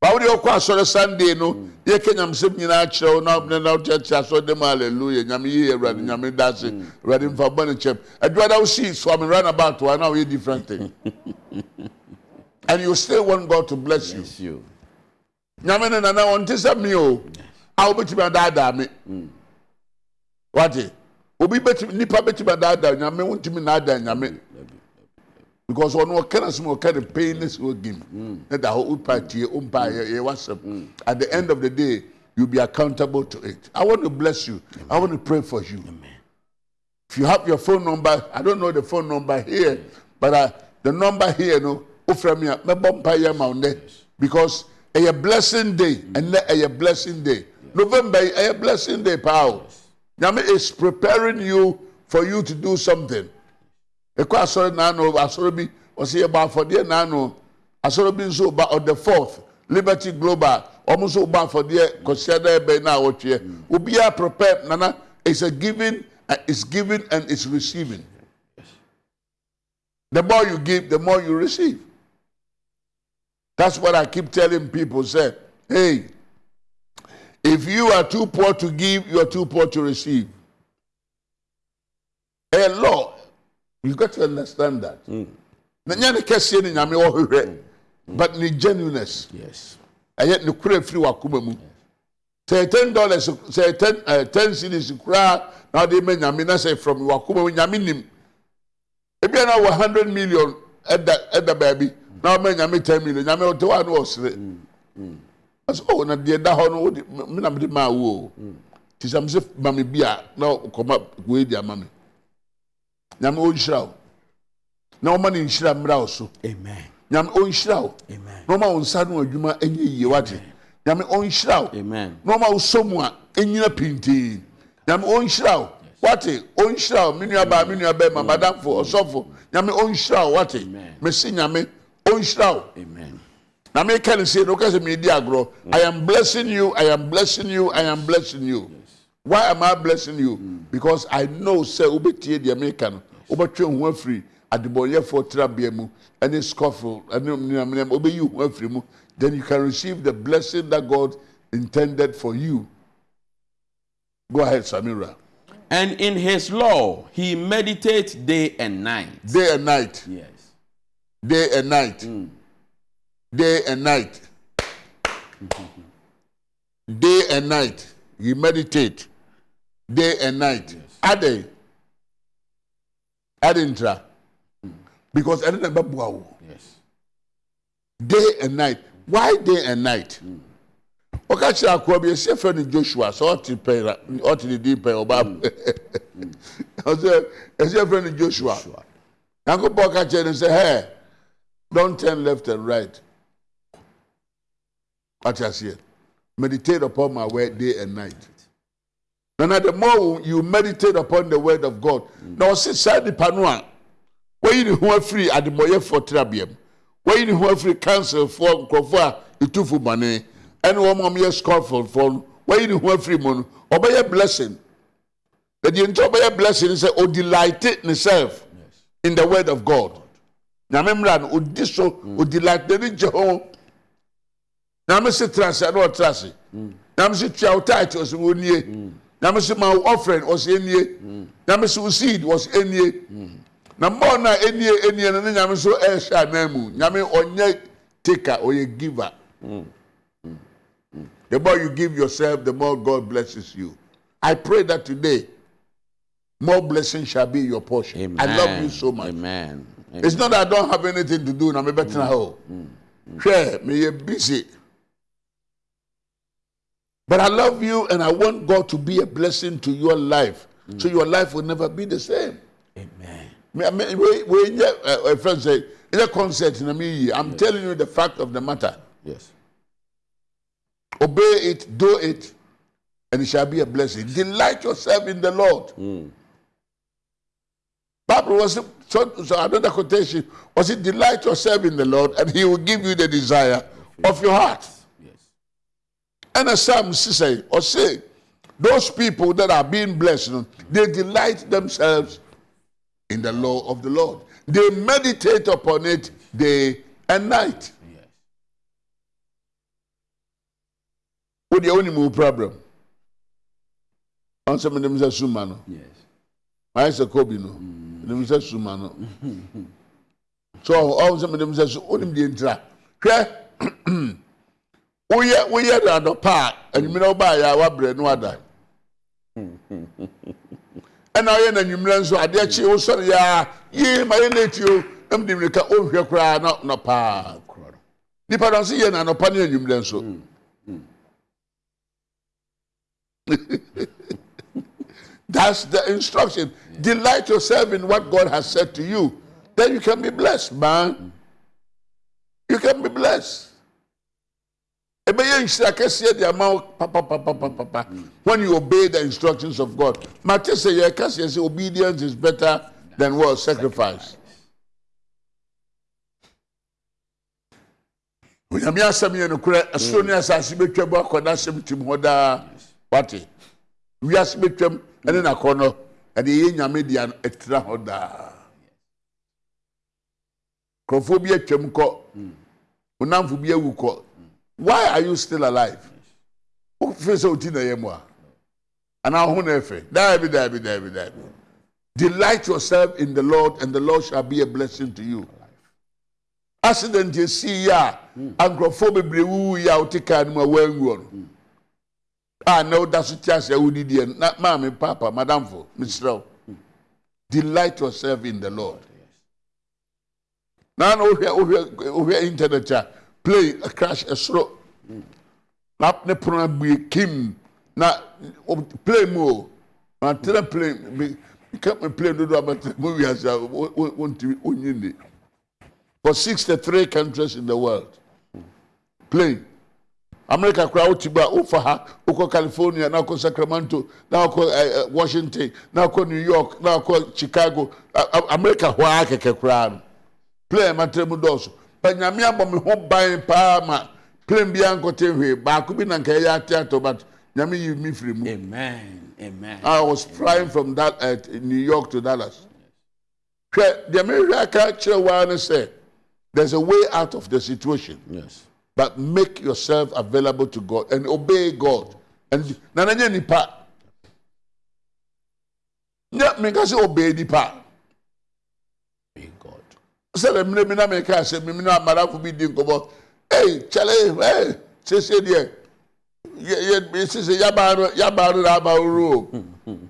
Bawo de ɔkɔ asɔre Sunday no, yɛka nyamsɛm nyinaa kyerɛ wo na ɔbɛn na ɔkyerɛkyerɛ asɔre dɛm hallelujah. Nyame yie Awurade, Nyame da ase. Awurade mfa bɔ ne kyɛm. Adwuma da wosi swami roundabout wa na ɔyɛ different thing. And you still want God to bless you. It's you. nyame no nana ɔnte sɛ me o a wobɛtumi adaadaa me wate obi bɛtumi nipa bɛtumi adaadaa nyame wontumi naadaa nyame. Because ɔno ɔka no sɛm ɔka ne pɛi ne sɛ ɔgim. Mm. Ne da hɔ wopa tie wompa mm. yɛ wasɛm. Mm. At the end of the day you'll be accountable to it. I want to bless you. I want to pray for you. If you have your phone number i don't know the phone number here but uh, the number here no wofrɛ uh, me a mɛbɔ mpa yɛ ma wo nnɛ. Because ɛyɛ blessing day ɛnnɛ ɛyɛ blessing day. November ɛyɛ blessing day paa o nyame is preparing you for you to do something. Ɛkɔ asɔre naano asɔre bi ɔsɛ yɛbɔ afɔdeɛ naano. Asɔre bi nso ba the fourth liberty global. Ɔmo nso bɔ afɔdeɛ kɔsia dɛ na awɔtweɛ obiara prepare nana it's a giving uh, it's giving and it's receiving. The more you give the more you receive. That's what i keep telling people say hey If you are too poor to give, you are too poor to receive. A law. You've got to understand that. Mm. Mm. But the genuineness. Yes. And yet, the cure free wakumamu. Say ten dollars, say ten, uh, ten cities, now they may na say from Wakumamu Yaminim. nim. Ebi are 100 million at the, at the baby, now may Yami 10 million. Yami, what do I know? Ɔsɛ ɔwɔ na deɛ da hɔ no wɔde mi na mi de maa wo. O ti sɛ mi sɛ maame bi a na kɔma wei di ama mi nyame ɔnhyira o na ɔma ne nhyira mmira o so. Nyame ɔnhyira o Amen. na ɔma wo nsa no adwuma ɛnyɛ yie wate nyame ɔnhyira wo. Na ɔma wo sɔ mu a ɛnyina pintii nyame ɔnhyira wo. Wate ɔnhyira wo. Me nuabaa me nuabɛma madamfo ɔsɔfo. Nyame ɔnhyira wo wate. Mese nyame ɔnhyira wo Na meka ne sei no meedi agorɔ i am blessing you i am blessing you i am blessing you. Why am i blessing you? Because i know wobɛtie deɛ meka no. Wobɛtwe ho afiri adebɔnyɛfoɔ trabea mu. Ɛne scofel ɛne mneamneam wobɛyi ho afiri mu. Then you can receive the blessing that god intended for you. Go ahead samira. And in his law he meditates day and night. day and night. Yes. day and night mm. day and night. day and night. You meditate day and night. Yes. Ade. Ade intra. Mm. Because I don't know Yes. Day and night. Why day and night? Mm. Oka chira kwa bi se fe ni Joshua so oti pe oti ni din pe oba. Hmm. Ose se fe ni Joshua. Yango bo ka and say hey don't turn left and right. What you say? Meditate upon my word day and night. Now, at the more you meditate upon the word of God, mm. now say, Sadi Panua, where you who are free at the Moye for Trabium, where you who are free cancel for Kofa, Itufu Mane, and one more year scoffle for where you who are free moon, obey a blessing. That the entire blessing is "Oh delight in itself in the word of God. Now, remember, Odiso, mm. delight the Jehovah ho nyame se tena ase ɛna ɔtena ase nyame se tua wo tight ɔsɛ wɔnie nyame se ma wo offering ɔsɛ enie nyame se wo seed ɔsɛ enie na mbɔɔ no a enie enie no ne nyame so ɛhyɛ anan mu. Nyame ɔnyɛ taker ɔyɛ giver the more you give yourself the more god blesses you. I pray that today more blessings shall be your portion. Amen. i love you so much. Amen. it's not that i don't have anything to do na me bɛtena hɔ hwɛ meyɛ busy but i love you and i want god to be a blessing to your life. So your life will never be the same. Amen. me me we we uh, a friend say in a concert na me yi i'm telling you the fact of the matter. Yes. obey it do it and it shall be a blessing. Delight yourself in the lord. Bible was so, so another quotation was it delight yourself in the lord and he will give you the desire of your heart. Yes. And as Psalm say or say, those people that are being blessed, they delight themselves in the law of the Lord. They meditate upon it day and night. Yes. What the only move problem? Of them say sumano. Yes. I say kobi no. Mm. Say sumano. So all some of them say onim the intra. Hwɛ woyɛ woyɛ no anɔpa a anwummerɛ wobaa yɛ a woabrɛ no ada ɛna woyɛ no anwummerɛ nso adeɛ kye wosɔre yɛ a yee ma yɛ late o na mede mmirika ɔnhwɛ koraa na na paa nipa no nso yɛ no anɔpa ne anwummerɛ nso hmm, hmm. That's the instruction. Delight yourself in what God has said to you. Then you can be blessed, man. You can be blessed. Ɛbɛyɛ nhyira kɛseɛ de ama wo papapapapapa when you obey the instructions of God. Obedience is better than what? Sacrifice. Onyame asɛm yɛ nokorɛ ɛsoro ne asase bɛtwam why are you still alive? Wofiri sɛ woti na ɛyɛ mu a anaa ho na ɛfɛ daabi daabi daabi daabi delight yourself in the lord and the lord shall be a blessing to you. Accident esi yi a nkurɔfoɔ bebree wuwu yi a wote kaa no mu a wɔanguɔ no a na woda so te ase a wodidie no na papa madamfo mesrɛ wo delight yourself in the lord. Na wohwɛ wohwɛ wohwɛ internet a play a crash ɛsoro na ne pono abue kim. Na play mu o na tena play bi ka me play dodo drama. mu wiase a wo- wo- wontumi wonyi ni for sixty three countries in the world. Play. America koraa wote buy wofa ha wokɔ california na wokɔ sacramento na wokɔ uh, eh, washington na wokɔ new york na wokɔ chicago. A- america hɔ I kɛkɛ koraa no. Plane tremendous. Nyame abɔ me ho ban paa ma plane biara nkɔte hwee baako bi na nka ɛyɛ ate ato but nyame yi me firi mu Amen. Amen. I was flying from that uh, New York to Dallas. Hwɛ deɛ mehwɛ aka kyerɛ waa ne sɛ there's a way out of the situation Yes. but make yourself available to God and obey God. And na na nyɛ nipa. Nyɛ meka sɛ obey nipa. Sɛdeɛ mmerɛ mi na meka sɛ mimi na amadafo bi di nkɔmmɔ ei kyɛle ei sese deɛ yɛ yɛ sese yabaa no yabaa no na aba wuro o.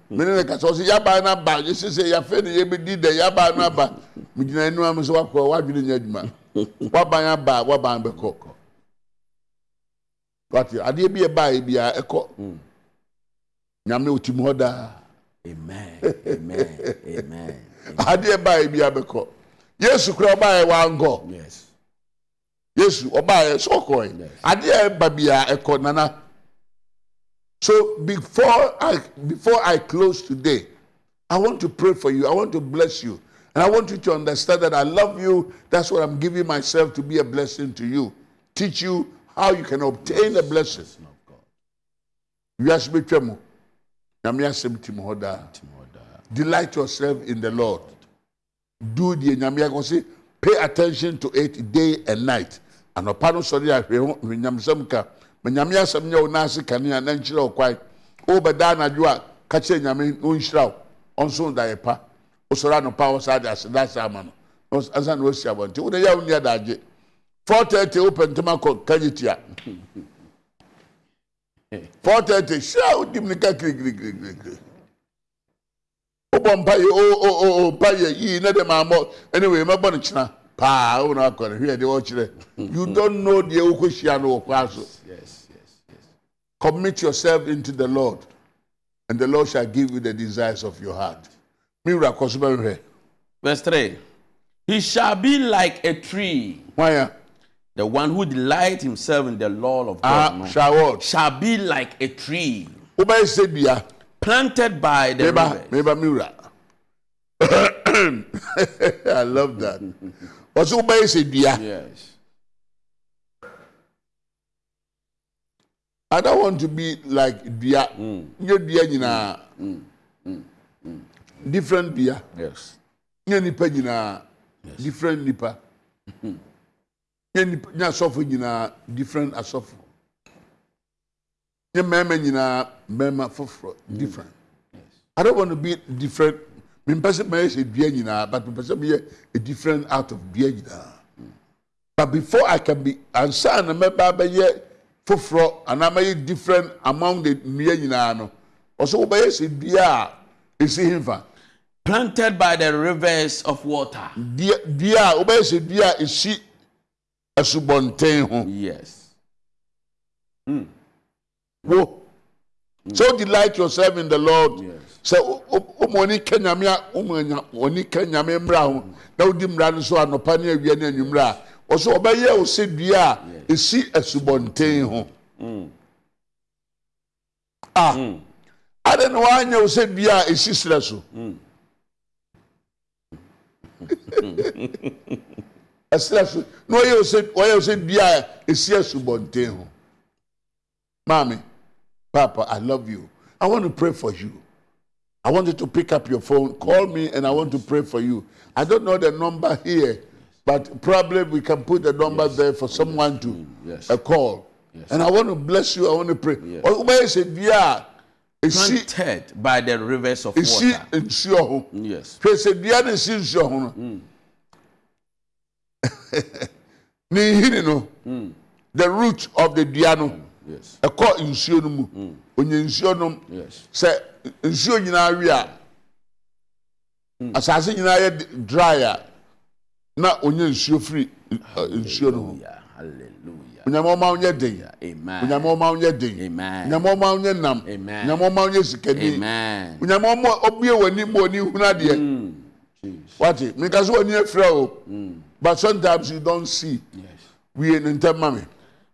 Mene ne kasa ɔsɛ yabaa no aba yɛ sese yafɛ ne yɛbɛdi dɛ yabaa no aba megyina anim am sɛ wakɔ wadwene nyɛ adwuma waban aba waban bɛkɔ wate adeɛ bi ɛbaa biara ɛkɔ nyame otim hɔ daa Amen. Amen. Amen. adeɛ baa biara bɛkɔ yesu kura ɔbaa yɛ wankɔ Yes. yesu ɔbaa yɛ sɛ ɔkɔɛ Yes. adeɛ ɛba ɛkɔ nana. So before i before i close today i want to pray for you. I want to bless you. And i want you to understand that i love you. That's what i'm giving myself to be a blessing to you. Teach you how you can obtain a blessing. Son of God. wiase bɛtwa mu nyame asɛm tim hɔ daa delight yourself in the lord do the nyame akɔ se pay attention to it day and night. Anɔpa no sɔre a hwɛ ho nyamsɛm ka ma nyame asɛm nyɛ wo naase kanea na nkyerɛ wo kwan wobɛda anadwo a ka kyerɛ nyame na ɔnhyira wo. Ɔnso daeɛ pa. Wosɔre anɔpa a wɔsaa de aseda asa ama no. Ansa na wasi abɔnte wode yɛ wo nni adagye 430 wopɛ ntɛm akɔ kagye tia. 430 hyia wodim ne ka kirikirikirikiri wobɔ mpa yɛ o o o o mpa yɛ yii ne de maa mɔ anyway mɛbɔ no kyena paa wo na akɔ no hwɛ deɛ ɔkyerɛ you don't know deɛ wokɔhyia no wɔ kwa so Yes. Yes. Yes. commit yourself into the lord and the lord shall give you the desires of your heart me wura kɔ so bɛhwɛ Verse 3. He shall be like a tree, ya the one who delight himself in the law of God. ah no, shawod shall be like a tree wobɛyɛ sɛ dua planted by the Meba, Meba Mira. I love that. What's Uba is Yes. I don't want to be like Dia. Hmm. You Dia, you know. Hmm. Hmm. Different Dia. Yes. You Nipa, you know. Different Nipa. You Nipa, you know, different Asofo. Nye mmarima nyinaa. Mmarima foforɔ. Different. I don't want to be different. Mimpɛ sɛ mɛyɛ sɛ dua nyinaa but mimpɛ sɛ mɛyɛ a different out of dua nyinaa. But before I can be ansa na mɛba bɛyɛ foforɔ anaa mɛyɛ different among the nnua nyinaa no ɔsɛ wobɛyɛ sɛ dua a esi hinfa Planted by the rivers of water. dua dua a wobɛyɛ sɛ dua a esi asubɔnten ho Yes. Wo. So delight yourself in the lord. Sɛ wɔn ani ka nyame a wɔn ani ka nyame mmra ho. Na wodi mmra no so anɔpa ne awia ne anwummerɛ a ɔsɛ ɔbɛyɛ wo sɛ dua a esi asubɔnten ho. A ade na wanyɛ wo sɛ dua a esi serɛ so. Ɛserɛ so. Na ɔyɛ wo sɛ ɔyɛ wo sɛ dua a esi asubɔnten ho. Maame papa i love you i want to pray for you I want you to pick up your phone, call me, and I want to pray for you. I don't know the number here, but probably we can put the number there for someone to Yes. a call. And I want to bless you. I want to pray. Oh, where is it? Yeah, esi Planted by the rivers of esi water. nsuo ho. Yes. Hwɛ sɛ dua no esi nsuo ho no. No, the root of the dua no, Yes. ɛkɔ nsuo no mu. Onye nsuo no sɛ nsuo nyinaa wi a asase nyinaa yɛ dry a na onye nsuo firi nsuo no ho onyamoma onye den. Onyamoma onye den. Onyamoma onye nam. Onyamoma onye sikani. Onyamoma obie wani mu oni huna wati mika wani efra o but sometimes you don see. Wie ne ntɛ mami.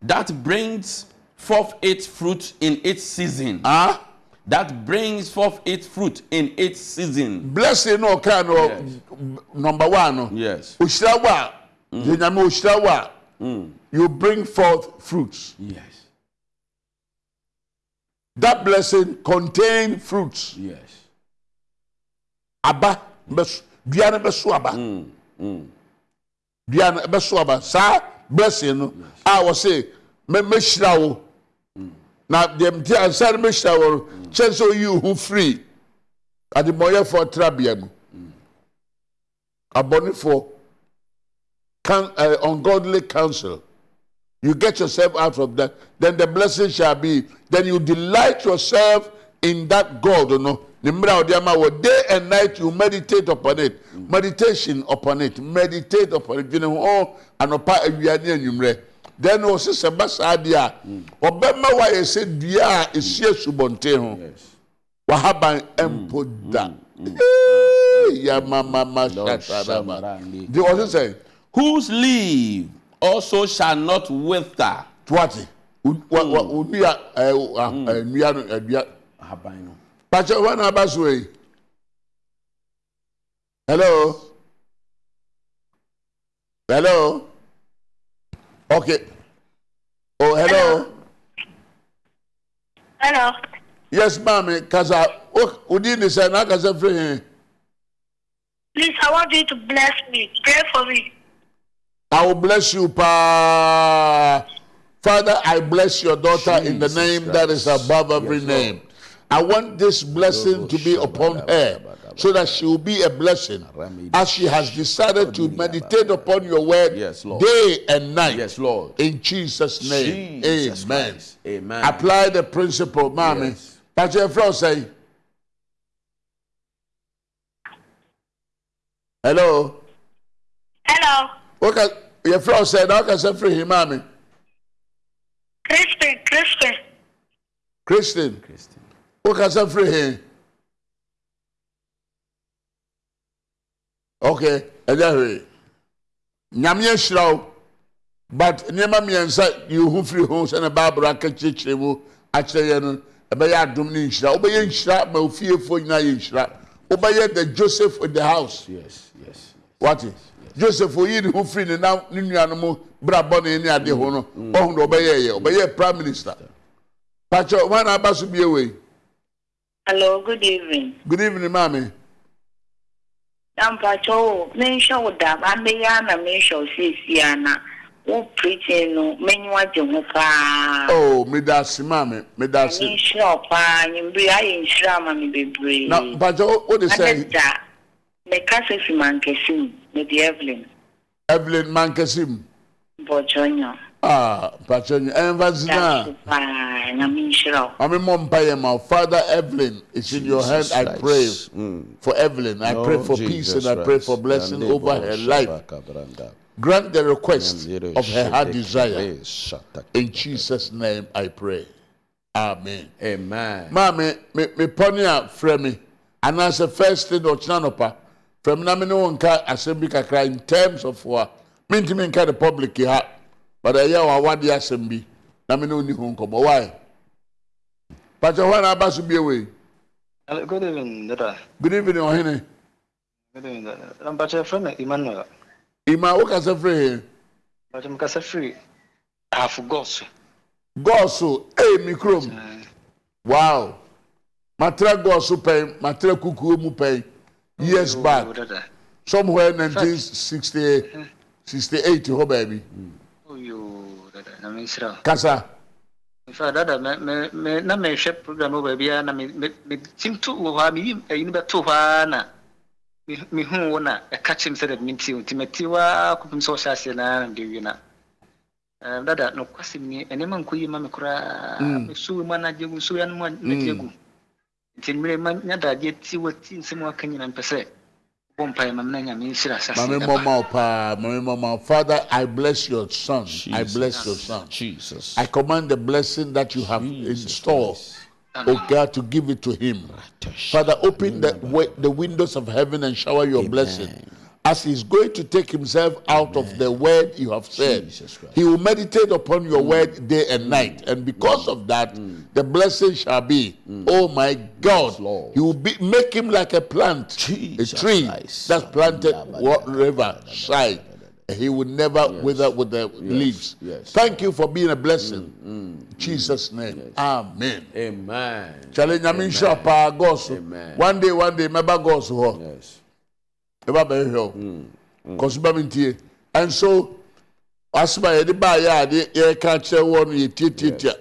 that brings. forth its fruit in its season. Huh? That brings forth its fruit in its season. Blessing no kind of yes. number one. No. Yes. Ushirawa. Yenyame mm. Ushirawa. Mm. You bring forth fruits. Yes. That blessing contain fruits. Yes. Aba. Duane besuaba, aba. Mm, besuaba, beso. Sa blessing. I will say, me me shirawo. Na deɛ mte ansa no mɛhyira wo no kyɛn sɛ oyi wo ho firi ademmɔyɛfoɔ trabea mu abɔnefoɔ can, uh, ungodly counsel. You get yourself out of that then the blessing shall be then you delight yourself in that god no ne mmerɛ a day and night you meditate upon it. Meditation upon it. Meditate upon it. Dwene ho anɔpa awia ne anwummerɛ then ɔsi sɛ ba saa deɛ a ɔbɛma wayɛ sɛ dua a esi asubɔnten ho wahaban mpo da yamamama shatarama de ɔsi sɛ Whose leaf also shall not wither. tuwati. Onua nua no. pàṣẹ wọn náà bá so yìí hello? Hello okay. Oh hello? Hello. yes maami kasa o oh, odi ni sẹ n'a kasa firi hin eh? Please, I want you to bless me. Pray for me. i will bless you pa. Father i bless your daughter in the Jesus name that is above every Yes, name. I want this blessing to be upon her so that she will be a blessing as she has decided to meditate upon your word Yes, Lord. day and night. Yes, Lord. In Jesus' name. Jesus Amen. Christ. Amen. Apply the principle, mommy. Yes. Pastor Efra say. Hello. Hello. Okay, your friend said, "How can I free him, mommy?" Crispin, Crispin. Christian, Christian. how can I free him? Okay, ɛnyɛ hwee. Nyame ahyira wo. But nneɛma mmiɛnsa yi ho firi ho sɛ ne baabolo aka kyerɛkyerɛ mu akyerɛ yɛn no ɛbɛyɛ adom ne nhyira. Wobɛyɛ nhyira ma ofiefoɔ nyinaa yɛ nhyira. Wobɛyɛ the Joseph in the house. Yes, yes. Wate? Joseph oyi ne ho firi ne nam ne nuanom brabɔ ne ne ade ho no. Ɔhu na ɔbɛyɛ yɛ. Ɔbɛyɛ prime minister. Pakyɛ wɔn a aba so bie wei. Hello, good evening. Good evening, maame. na mpacha oh, o mensha ụda ma mmeghe a na mensha osisi wo preaching no menyiwa gye ho paa. oo mmeda ase maame mmeda ase. anyị nsira paa nyimbiri ayɛ nsira ama mi bebree. na mpacha o de sɛ. anata meka sɛ fi mankasi mu mede evelyn. evelyn mankasi mu. mpɔtɔ nyɔ. Ah, mpakyɛ nyi. Ɛnfa Daso sina. paa, nyame nhyira wo. Maame mɔ mpa yɛ ma. Father Evelyn is in your hand. I pray Mm. for Evelyn. I pray Lord for peace Jesus and I pray for blessing Yandebo over her life. Grant the request of her heart desire. In Jesus' name I pray. Amen. Amen. maame me me pɔne a frɛ me anaasɛ first thing ɔkyena nɔpa frɛ me na me ne wo nka asɛm bi kakra in terms of wa mentumi nka the public ha but ɛyɛ wɔn awadeɛ asɛm bi na mi n'oni ho nkɔmɔ why pàṣẹ wọn n'aba so bie wei. good evening dada. good evening ɔhene. good evening dada mpàṣẹ fẹ na emmanuel. emma wo kasa firi he. mpàṣẹ mo kasa firi ahafo gọọso. gọọso ee mi kurom wow matira gọọso pɛn matira kukuo mu pɛn years back somewhere nineteen sixty sixty eight hɔ oh, baabi. Mm na mensrɛ kasa. Infact dada na mehwɛ program wɔ baabiaa na metim to wɔ hɔ a meyim ayini bɛto hɔ aa na. Mm. Mehu wo na ɛka kyem sɛ dɛde mentie wo nti mati hɔ a kɔpem sɛ wɔhyɛ aseɛ naa na mede wie na dada nokwasɛm ni ɛnnoɛma nkɔ yi ma me koraa mesuwe mu anagye gu nsuwe ano mu anagye gu nti mmerɛ ma nyadagye ti wati nsɛm waka nyina mpɛ sɛ Father, I bless your son. I bless your son. Jesus. I command the blessing that you have in store, oh God, to give it to him. Father, open the the windows of heaven and shower your blessing. As he's going to take himself out of the word you have said, he will meditate upon your mm. word day and mm. night. And because of that, mm. the blessing shall be, oh my God, Lord. he will be, make him like a plant, Jesus a tree Christ. that's planted river side. He will never wither with the leaves. yes. Thank you for being a blessing. In Jesus' name. Amen. Amen. Challenge nyame nhyira paa gɔɔso. Amen. One day, one day, mɛba gɔɔso hɔ. Yes. ɛba bɛyɛ hwɛ o kɔsuba mi tie ɛnso asoma yɛde ba yɛ ade yɛka kyerɛ wɔ no yɛ tie tie tie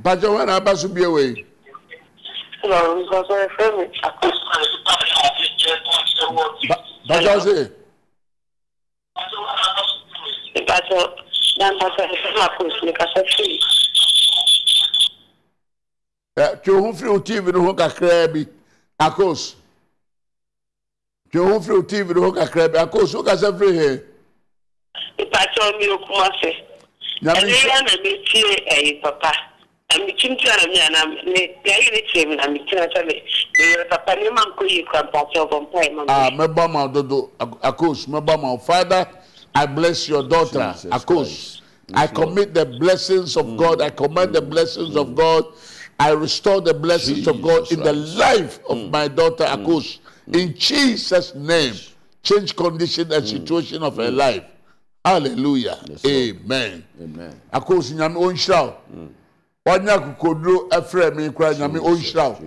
mpakyɛ wɔn na aba so bie wei. Bàjọ́ sí. Ìbàdàn náà ń bá bẹ̀rẹ̀ fún àpòsí hmm, hmm. ní kásẹ́tì tí o ho firi o tv no ho kakraa bi akos twe ho firi tv no ho kakraa bi. Akos wokasa firi he mpatsɔ mi okuma fɛ. Nyame ɛne nhyɛ ya na metie ɛyi papa. Na metim tia na me yɛayɛ ne tie me na metena sɛ me meyere papa. Nneɛma nkɔ yie kora mpatsɔ bɔ mpae ma Ah, me mɛbɔ ma dodo. Ak- akos mɛbɔ ma father i bless your daughter. Jesus akos Christ. i commit the blessings of god. I command the blessings of god. I restore the blessings of god in the life of my daughter. Akos in jesus name change condition and situation of her life. Hallelujah. Amen. Amen. akos nyame ɔnhyira wo wanya kokoduro ɛfrɛ me kora nyame ɔnhyira wo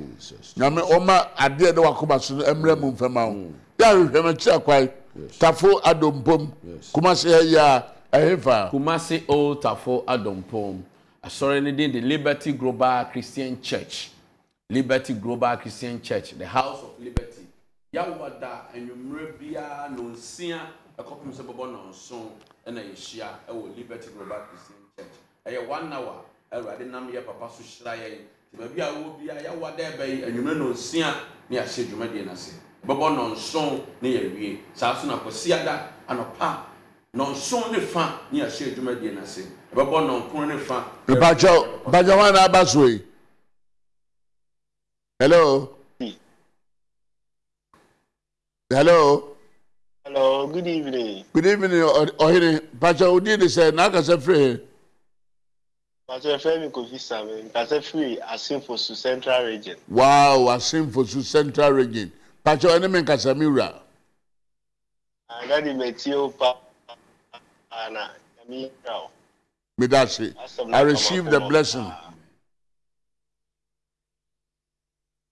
nyame ɔma adeɛ de wakoma so mmerɛ mu mfɛma wo yɛ ahwehwɛ ma kyerɛ kwae tafo adompom. Kuma se ha yi a ɛhefa Kumasi Old Tafo Adompom. Asɔre ne din de Liberty Global Christian Church. Liberty Global Christian Church, the House of Liberty. Yawada enyimire biara no nsia ɛkɔpem sɛ bɛbɔ nɔnson ɛna yɛhyia ɛwɔ Liberty Global Christian Church. Ɛyɛ one hour ɛwurade nam yɛ papa so hyira yɛn. Nti baabi a wɔwɔ biara yawada ɛbɛyi enyimire no nsia ne yɛahyɛ dwumadie n'ase. Bɛbɔ nɔnson ne yɛwie. Saa so na kwasiada anɔpa nɔnson ne fa ne yɛahyɛ dwumadie n'ase. Ɛbɛbɔ nɔnkron ne fa. hɔ na aba so yi hello hello. hello good evening. good evening ọ̀hìnrìn pàṣẹ òdìdì sẹ náà kàṣẹ fèrè. pàṣẹ fẹmi kò fi sàmì pàṣẹ fèrè asinfosu central region. wow asinfosu central region pàṣẹ ẹni mi kàṣẹ mi rà. àgádì mẹtí ó pa àná mi rà o. mi dá sí i received the blessing.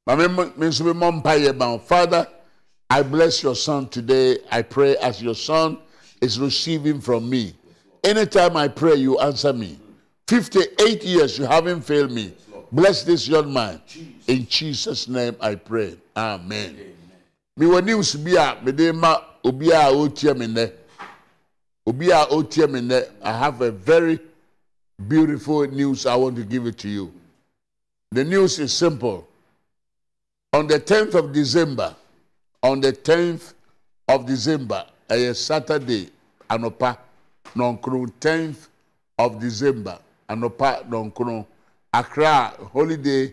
maame mi nso mi mọ mpa yẹ ban father. I bless your son today. I pray as your son is receiving from me. Anytime I pray, you answer me. 58 years, you haven't failed me. Bless this young man. In Jesus' name I pray. Amen. Me wɔ news bi a mede ma obi a ɔretie me nnɛ. Obi. I have a very beautiful news. I want to give it to you. The news is simple. On the 10th of December, on the 10th of December, a Saturday, Anopa, Nonkron, 10th of December, Anopa, Nonkron, Accra, Holiday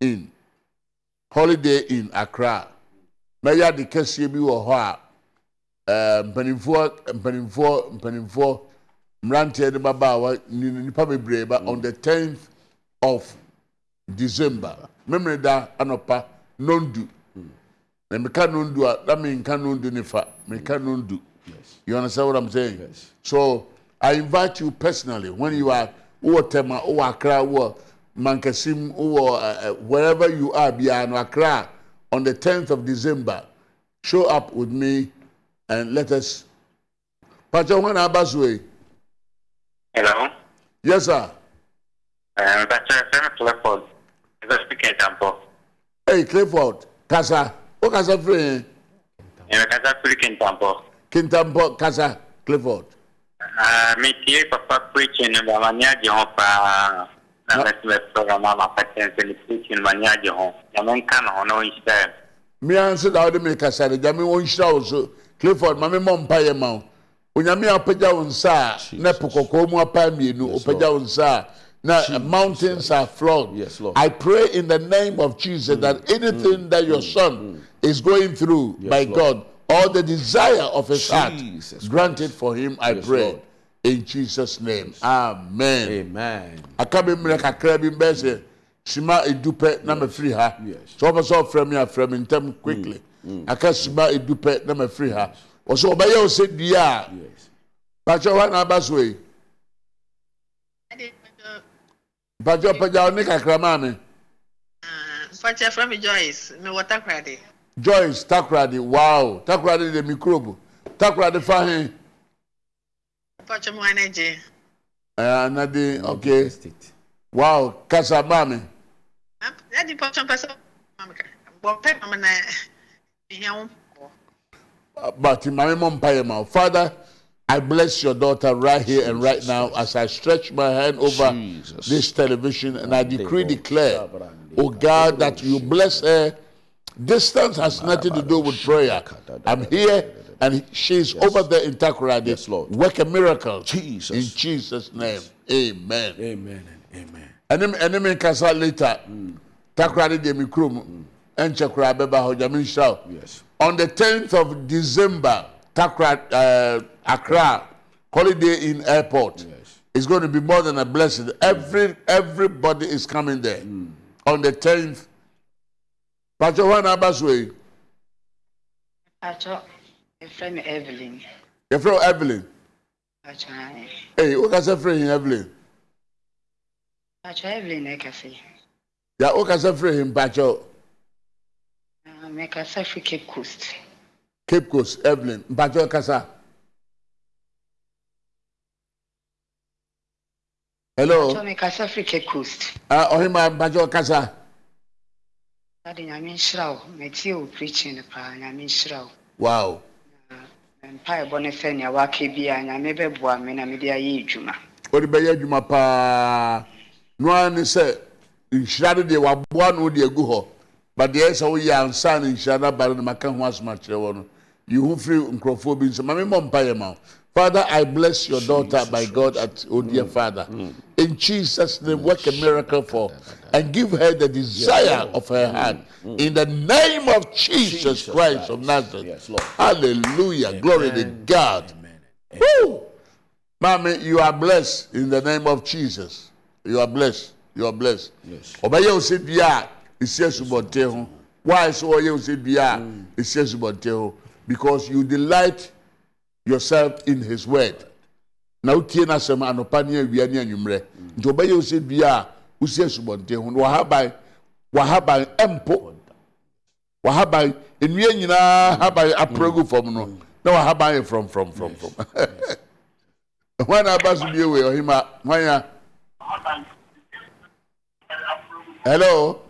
Inn, Holiday Inn, Accra. Mɛyɛ de kɛseɛ bi wɔ hɔ a ɛɛ mpanimfoɔ mpanimfoɔ mpanimfoɔ mmeranteɛ de babaawa ni- nipa bebree ba on the 10th of December. Memere da anɔpa nondu. Na meka nondu a na menka nondu ne fa. Meka nondu. You understand what I'm saying? Yes. So I invite you personally when you are wowɔ Tema, wowɔ Accra, wowɔ Mankasim, wowɔ uh, uh, wherever you are, Biano Accra, on the 10th of December, show up with me and let us. Pacha when Abaswe. Hello. Yes, sir. Um, Pastor Femi Clifford. Is that speaking Tampo? Hey, Clifford, Kasa. o kasa firi yẹn. ẹ̀rọ kasa firi kintampọ. kintampọ kasa clifford. mi tiye papa preaching ni mama ni aje hàn paa na mẹsìn bẹ sọ̀rọ̀ mama pàṣẹ nsẹni preaching ma ni aje hàn yàmú nka nà hàn náà ń ṣiṣẹ. mi à ń sọ dáwọ́ de mi kasa de jami wọ́n ń ṣiṣẹ́ o clifford maami mọ̀ mpa yẹn ma o onyame apagya wo nsa a na po kɔkɔɔ mu apa mmienu opagya wo nsa a na uh, mountains are flowed Yes, Lord. i pray in the name of jesus mm. that anything mm. that your mm. son is going through by Lord. god all the desire of his heart Jesus grant it for him i Yes, pray. Lord. in jesus name. Amen. Amen. aka bi mmerɛ kakra bi mbɛ sɛ sima edu pɛ na ma firi ha. Yes. sɛ ɔbɛ sɛ ɔfrɛ mi afrɛ mi ntɛm quickly. Aka sima edu pɛ na ma firi ha ɔbɛyɛ ɔsɛ dua a Yes. pàṣẹ wa na aba so yi Pàjọ́ pẹ̀jà oníkàkàrà máa mi. Ah, Fọ́nchẹ́ fún mi Joyce, mi wọ Takoradi. Joyce Takoradi, wow! Takoradi de microbe. Takoradi fahin. Fọ́nchẹ́ mu Anẹ́jẹ. Ẹ Anadi, ok. Wow! Kasa bá mi. Ah, ẹ di pọ́nchẹ́ pẹ́sẹ́ bọ̀ pẹ́ mọ̀ mi náà ìhìn àwọn. Bàtí màmí mọ̀ mpa yẹn mọ̀, Father. I bless your daughter right here and right now as I stretch my hand over Jesus. this television and I decree, declare, oh God, that you bless her. Distance has nothing to do with prayer. I'm here And she's over there in Takoradi. Yes, Lord. Work a miracle. Jesus. In Jesus' name. Amen. Amen and amen. ɛne me ɛne me nkasa later takoradi deɛ me kurom ɛnkyɛ koraa bɛba hɔ gyame nhyira wo Yes. on the 10th of december takra uh, accra holiday inn airport Yes. is going to be more than a blessing every everybody is coming there on the 10th patro hɔ na aba so yi Atọ, efrɛ me Evelyn. yɛfrɛ wo evelyn Atọ ayɛ. ei wokasa frɛ hin evelyn Atọ Evelyn na ɛkasa. ya wokasa frɛ hin mpakyɛw Ah, Mekasa fi Cape Coast. Cape coast evelyn mpakyɛw kasa hello Cape Coast. Ah, mpakyɛw kasa Ade nyame nhyira wo. Metie wo preaching no paa, nyame nhyira wo. wow Na mpaebɔ no fɛ nea waka bi a nyame bɛboa me na mede ayɛ adwuma. wode bɛyɛ adwuma paa no ara ne sɛ nhyira no deɛ waboa no de agu hɔ but deɛ ɛyɛ sɛ woyɛ ansa no nhyira no aba no maka ho asɛm akyerɛ wɔ no yi ho firi nkurɔfoɔ bi nsɛm ma memmɔ mpayɛ ma Father, I bless your daughter, my God, at oh dear mm, Father. Mm. In Jesus' name, work a miracle for and give her the desire of her mm, heart. In the name of Jesus, Jesus Christ of Nazareth. Yes, Lord. Hallelujah. Glory to God. Amen. Mommy, you are blessed in the name of Jesus. You are blessed. You are blessed. Yes. Ọbẹ̀yẹ ose bia esi esubọnten ho. Why so ọyẹ ose bia a esi esubọnten ho? Because you delight yourself in his word. Na o tie n'asɛm anɔpa ne awia ne anwummerɛ. Nti ọbẹ̀yẹ ose bia a osi esubọnten ho. Na Wàhában wàhában ɛmpo. Wàhában nnua nyinaa haban apiragu fam no. Na wàhában yɛ from from from from. Hwan na aba so bie wei ɔhema hwan ya? Hello.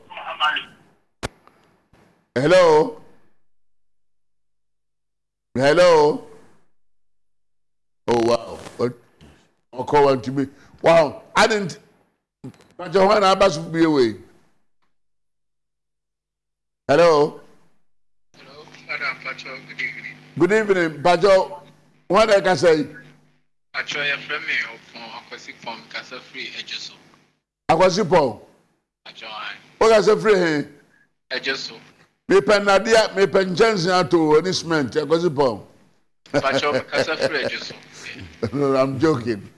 Hello hello oh wow what one to me. wow i didn't pàṣẹ wọn náà bá sùn bí ewé hello. hello madam pàṣẹ good evening. good evening pàṣẹ wọn náà kà sẹ́yìn. pàṣẹ yẹ fẹ́ mi ọ̀pọ̀n akwasi pọ̀n kàṣẹ firi ẹjọ so. akwasi pọ̀n. pàṣẹ wọn. ó kàṣẹ firi hìn. ẹjọ so. Ejeso. Me pen nadia, me pen jensen ato any cement. Akwasi Paul. Pacho, Casa Free No, I'm joking.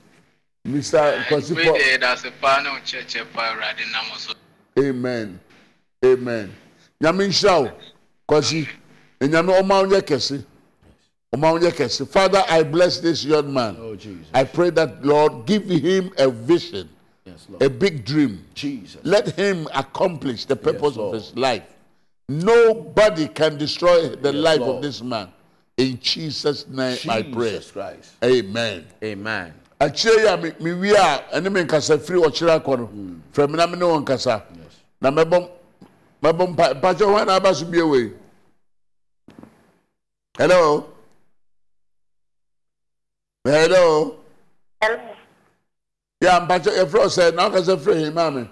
Mr. Akwasi We Paul. there, that's a panel church, a parade, and amen amen nyame nhyira wo kwasi na nyame ɔma wo nyɛ kɛse ɔma wo nyɛ kɛse father i bless this young man Oh, Jesus. i pray that lord give him a vision Yes, Lord. a big dream Jesus. let him accomplish the purpose of his life nobody can destroy the Yes, life Lord. of this man. In jesus name i pray. Jesus Christ. amen. Amen. akyire yi a me- mewie a ɛne me nkasa firi ɔkyerɛ akɔ no. Hmm. Frɛ me na me ne wɔ nkasa. Na mɛbɔ mɛbɔ mpa mpakyɛ hɔ na aba so bie wei hello? Hello? Hello. ya mpakyɛ yɛfrɛ wo sɛ na wokasa frɛ hi maa me.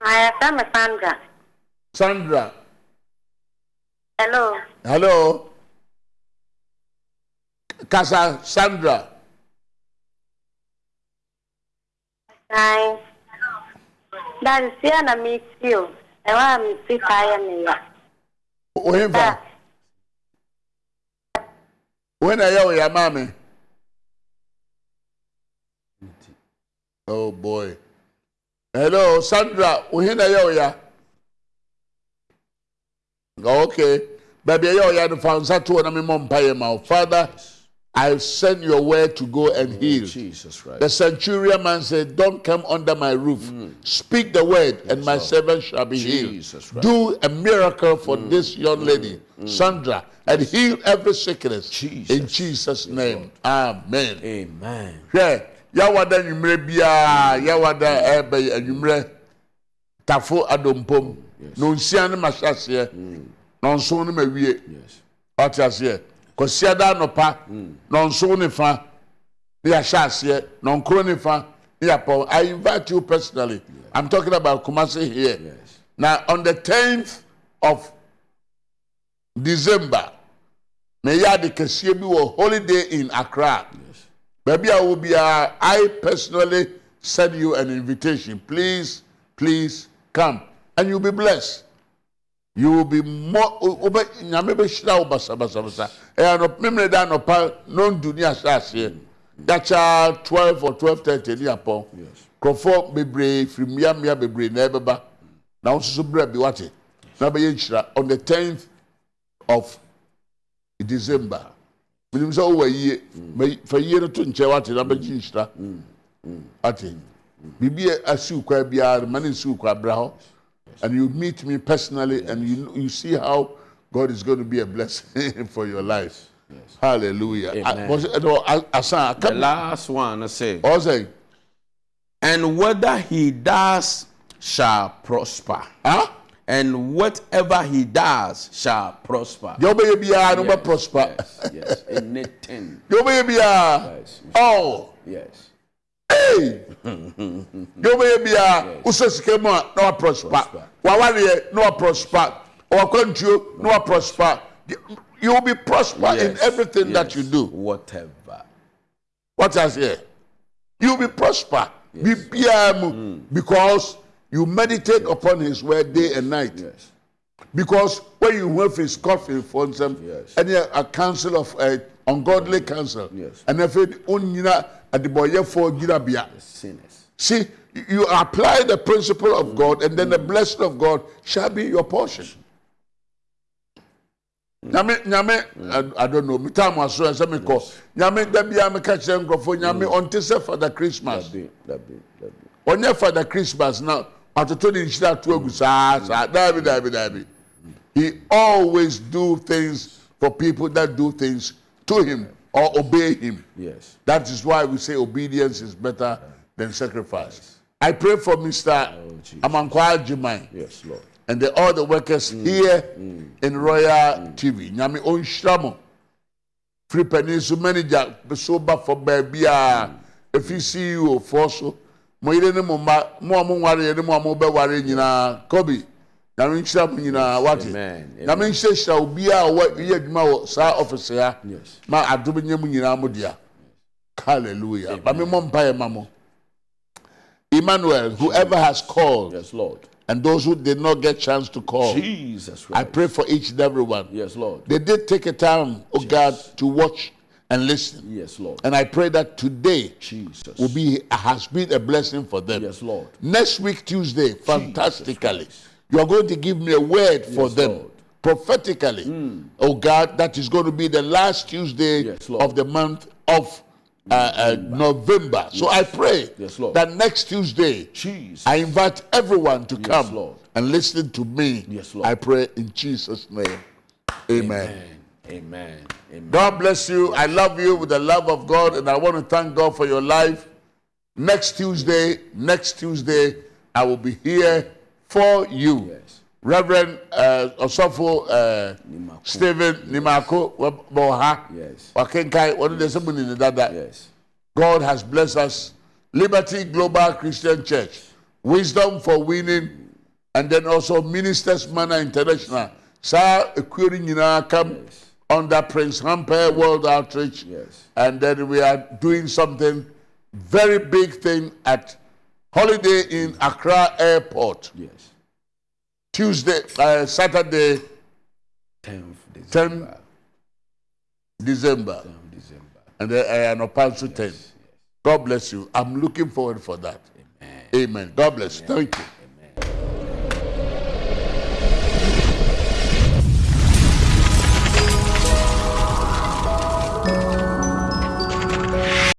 I am Sandra. sandra Hello. hello. Kasa sandra. Hi. Is here na meet you. I want to see fire me ya. wohemfa wohe na ɛyɛ wo yɛ oh boy. Hello sandra. Wohe na ɛyɛ wo ya. Okay baabi ɛyɛ wo ya no fa nsa to hɔ na memmɔ mpayɛ ma wo father i send your word to go and oh, heal Jesus Christ. the centurion man said, Don't come under my roof. Mm. Speak the word, and my Lord. servant shall be Jesus healed. Christ. Do a miracle for mm. this young mm. lady, Sandra, and heal every sickness. Jesus. In Jesus' name. Amen. Amen. Hwɛ, yawada nwummerɛ biara, yawada ɛbɛ nwummerɛ tafo adompom. Na onsia no ma hyɛ aseɛ, na ɔnso no ma wie. Yes. ɔte aseɛ kɔsiada anɔpa na ɔnso ne fa ne yɛahyɛ aseɛ na ɔnkoro ne fa ne yɛapɔ. I invite you personally. I'm talking about kumasi here. Yes. now on the 10th of december ɛyɛ ade kɛseɛ bi wɔ holiday inn accra. Baabi a wo biara i personally send you an invitation. Please please come. And you'll be blessed you will be more obe nyame be hyira wo basa basa basa. E ano memre da no pa no nduni asase that cha 12 or 12:30 ni apo yes. Krofo bebre frimia mia bebre na ebeba na wo so bra bi wate. Na be hyira on the 10th of december. Minim so wo yie. Mm. Fa yie no to nche wate na be hyira mm. mm. ate bibie asu kwa bia mane su kwa bra ho and you meet me personally and you, you see how god is going to be a blessing for your life hallelujah Amen. I- was no, I- asan The last one I say, and whether he does shall prosper, huh? and whatever he does shall prosper. deɛ wobɛyɛ biara no Yes, prosper Yes, yes. anything. wobɛyɛ biara Yes, oh yes. Deɛ wobɛyɛ biara wosɛ sika mu a na waprosper Prosper. wawareɛ na waprosper ɔwakwantuo na waprosper you will be prosper in Yes, everything that yes. you do. Whatever. what I say? You will be prosper. Biribiara mu. Because you meditate upon his word day and night. Yes. because when you have his coffin for nsɛm Yes. ɛne a council of uh, ungodly council Yes. and afei onyina adebɔyɛfoɔ gyinabea Sinners. See, you apply the principle of God, and then the blessing of God shall be your portion. Nyame, nyame, I, I don't know. Me time was so say me call. Nyame da bia me catch them for nyame until say for the Christmas. For the Christmas now. Atoto ni nhyira to agu saa saa. Dabi dabi dabi. He always do things for people that do things to him or obey him. Yes. That is why we say obedience is better than sacrifice. I pray for Mr. Jesus. Amankwa Jimai Yes, Lord. and the, all the workers here in Royal TV. Nyame onhyira mo. Free Peninsula manager so ba for baby a if you CEO for so mo yire ne mo ma mo a mo nware ne mo a mo be ware nyinaa Kobe. Nyame nhyira mo nyinaa wate. Nyame nhyira hyira obi a wɔ yɛ adwuma wɔ saa office ha. Yes. Ma adom nyɛ mo nyinaa mo dea. Hallelujah. Ba me mo mpa ma mo. Emmanuel, whoever has called Yes, Lord. and those who did not get chance to call, Jesus I Christ. pray for each and every one. Yes, Lord. They did take a time, oh God, to watch and listen. Yes, Lord. And I pray that today Jesus. will be has been a blessing for them. Yes, Lord. Next week, Tuesday, fantastically, Christ. You are going to give me a word for Yes, them Lord. Prophetically. Oh God, that is going to be the last Tuesday Yes, of the month of uh, uh, November. So I pray Yes, that next Tuesday, Jesus. I invite everyone to come Lord. and listen to me. Yes, Lord. I pray in Jesus' name. Amen. Amen. Amen. Amen. God bless you. I love you with the love of God, and I want to thank God for your life. Next Tuesday, next Tuesday, I will be here for you. Yes. Reverend uh, Osofo uh, Nimako. Stephen Nimako Boha. Yes. Wakenkai, what did they say in the dada? Yes. God has blessed us. Liberty Global Christian Church, Wisdom for Winning, and then also Ministers Manor International. Sir, come Yes. under Prince Hamper World Outreach. Yes. And then we are doing something very big thing at Holiday Inn Accra Airport. Yes. Tuesday, uh, Saturday, 10th 10 December. December. 10th December. And then uh, an Opansu 10. God bless you. I'm looking forward for that. Amen. Amen. God bless you. Thank you.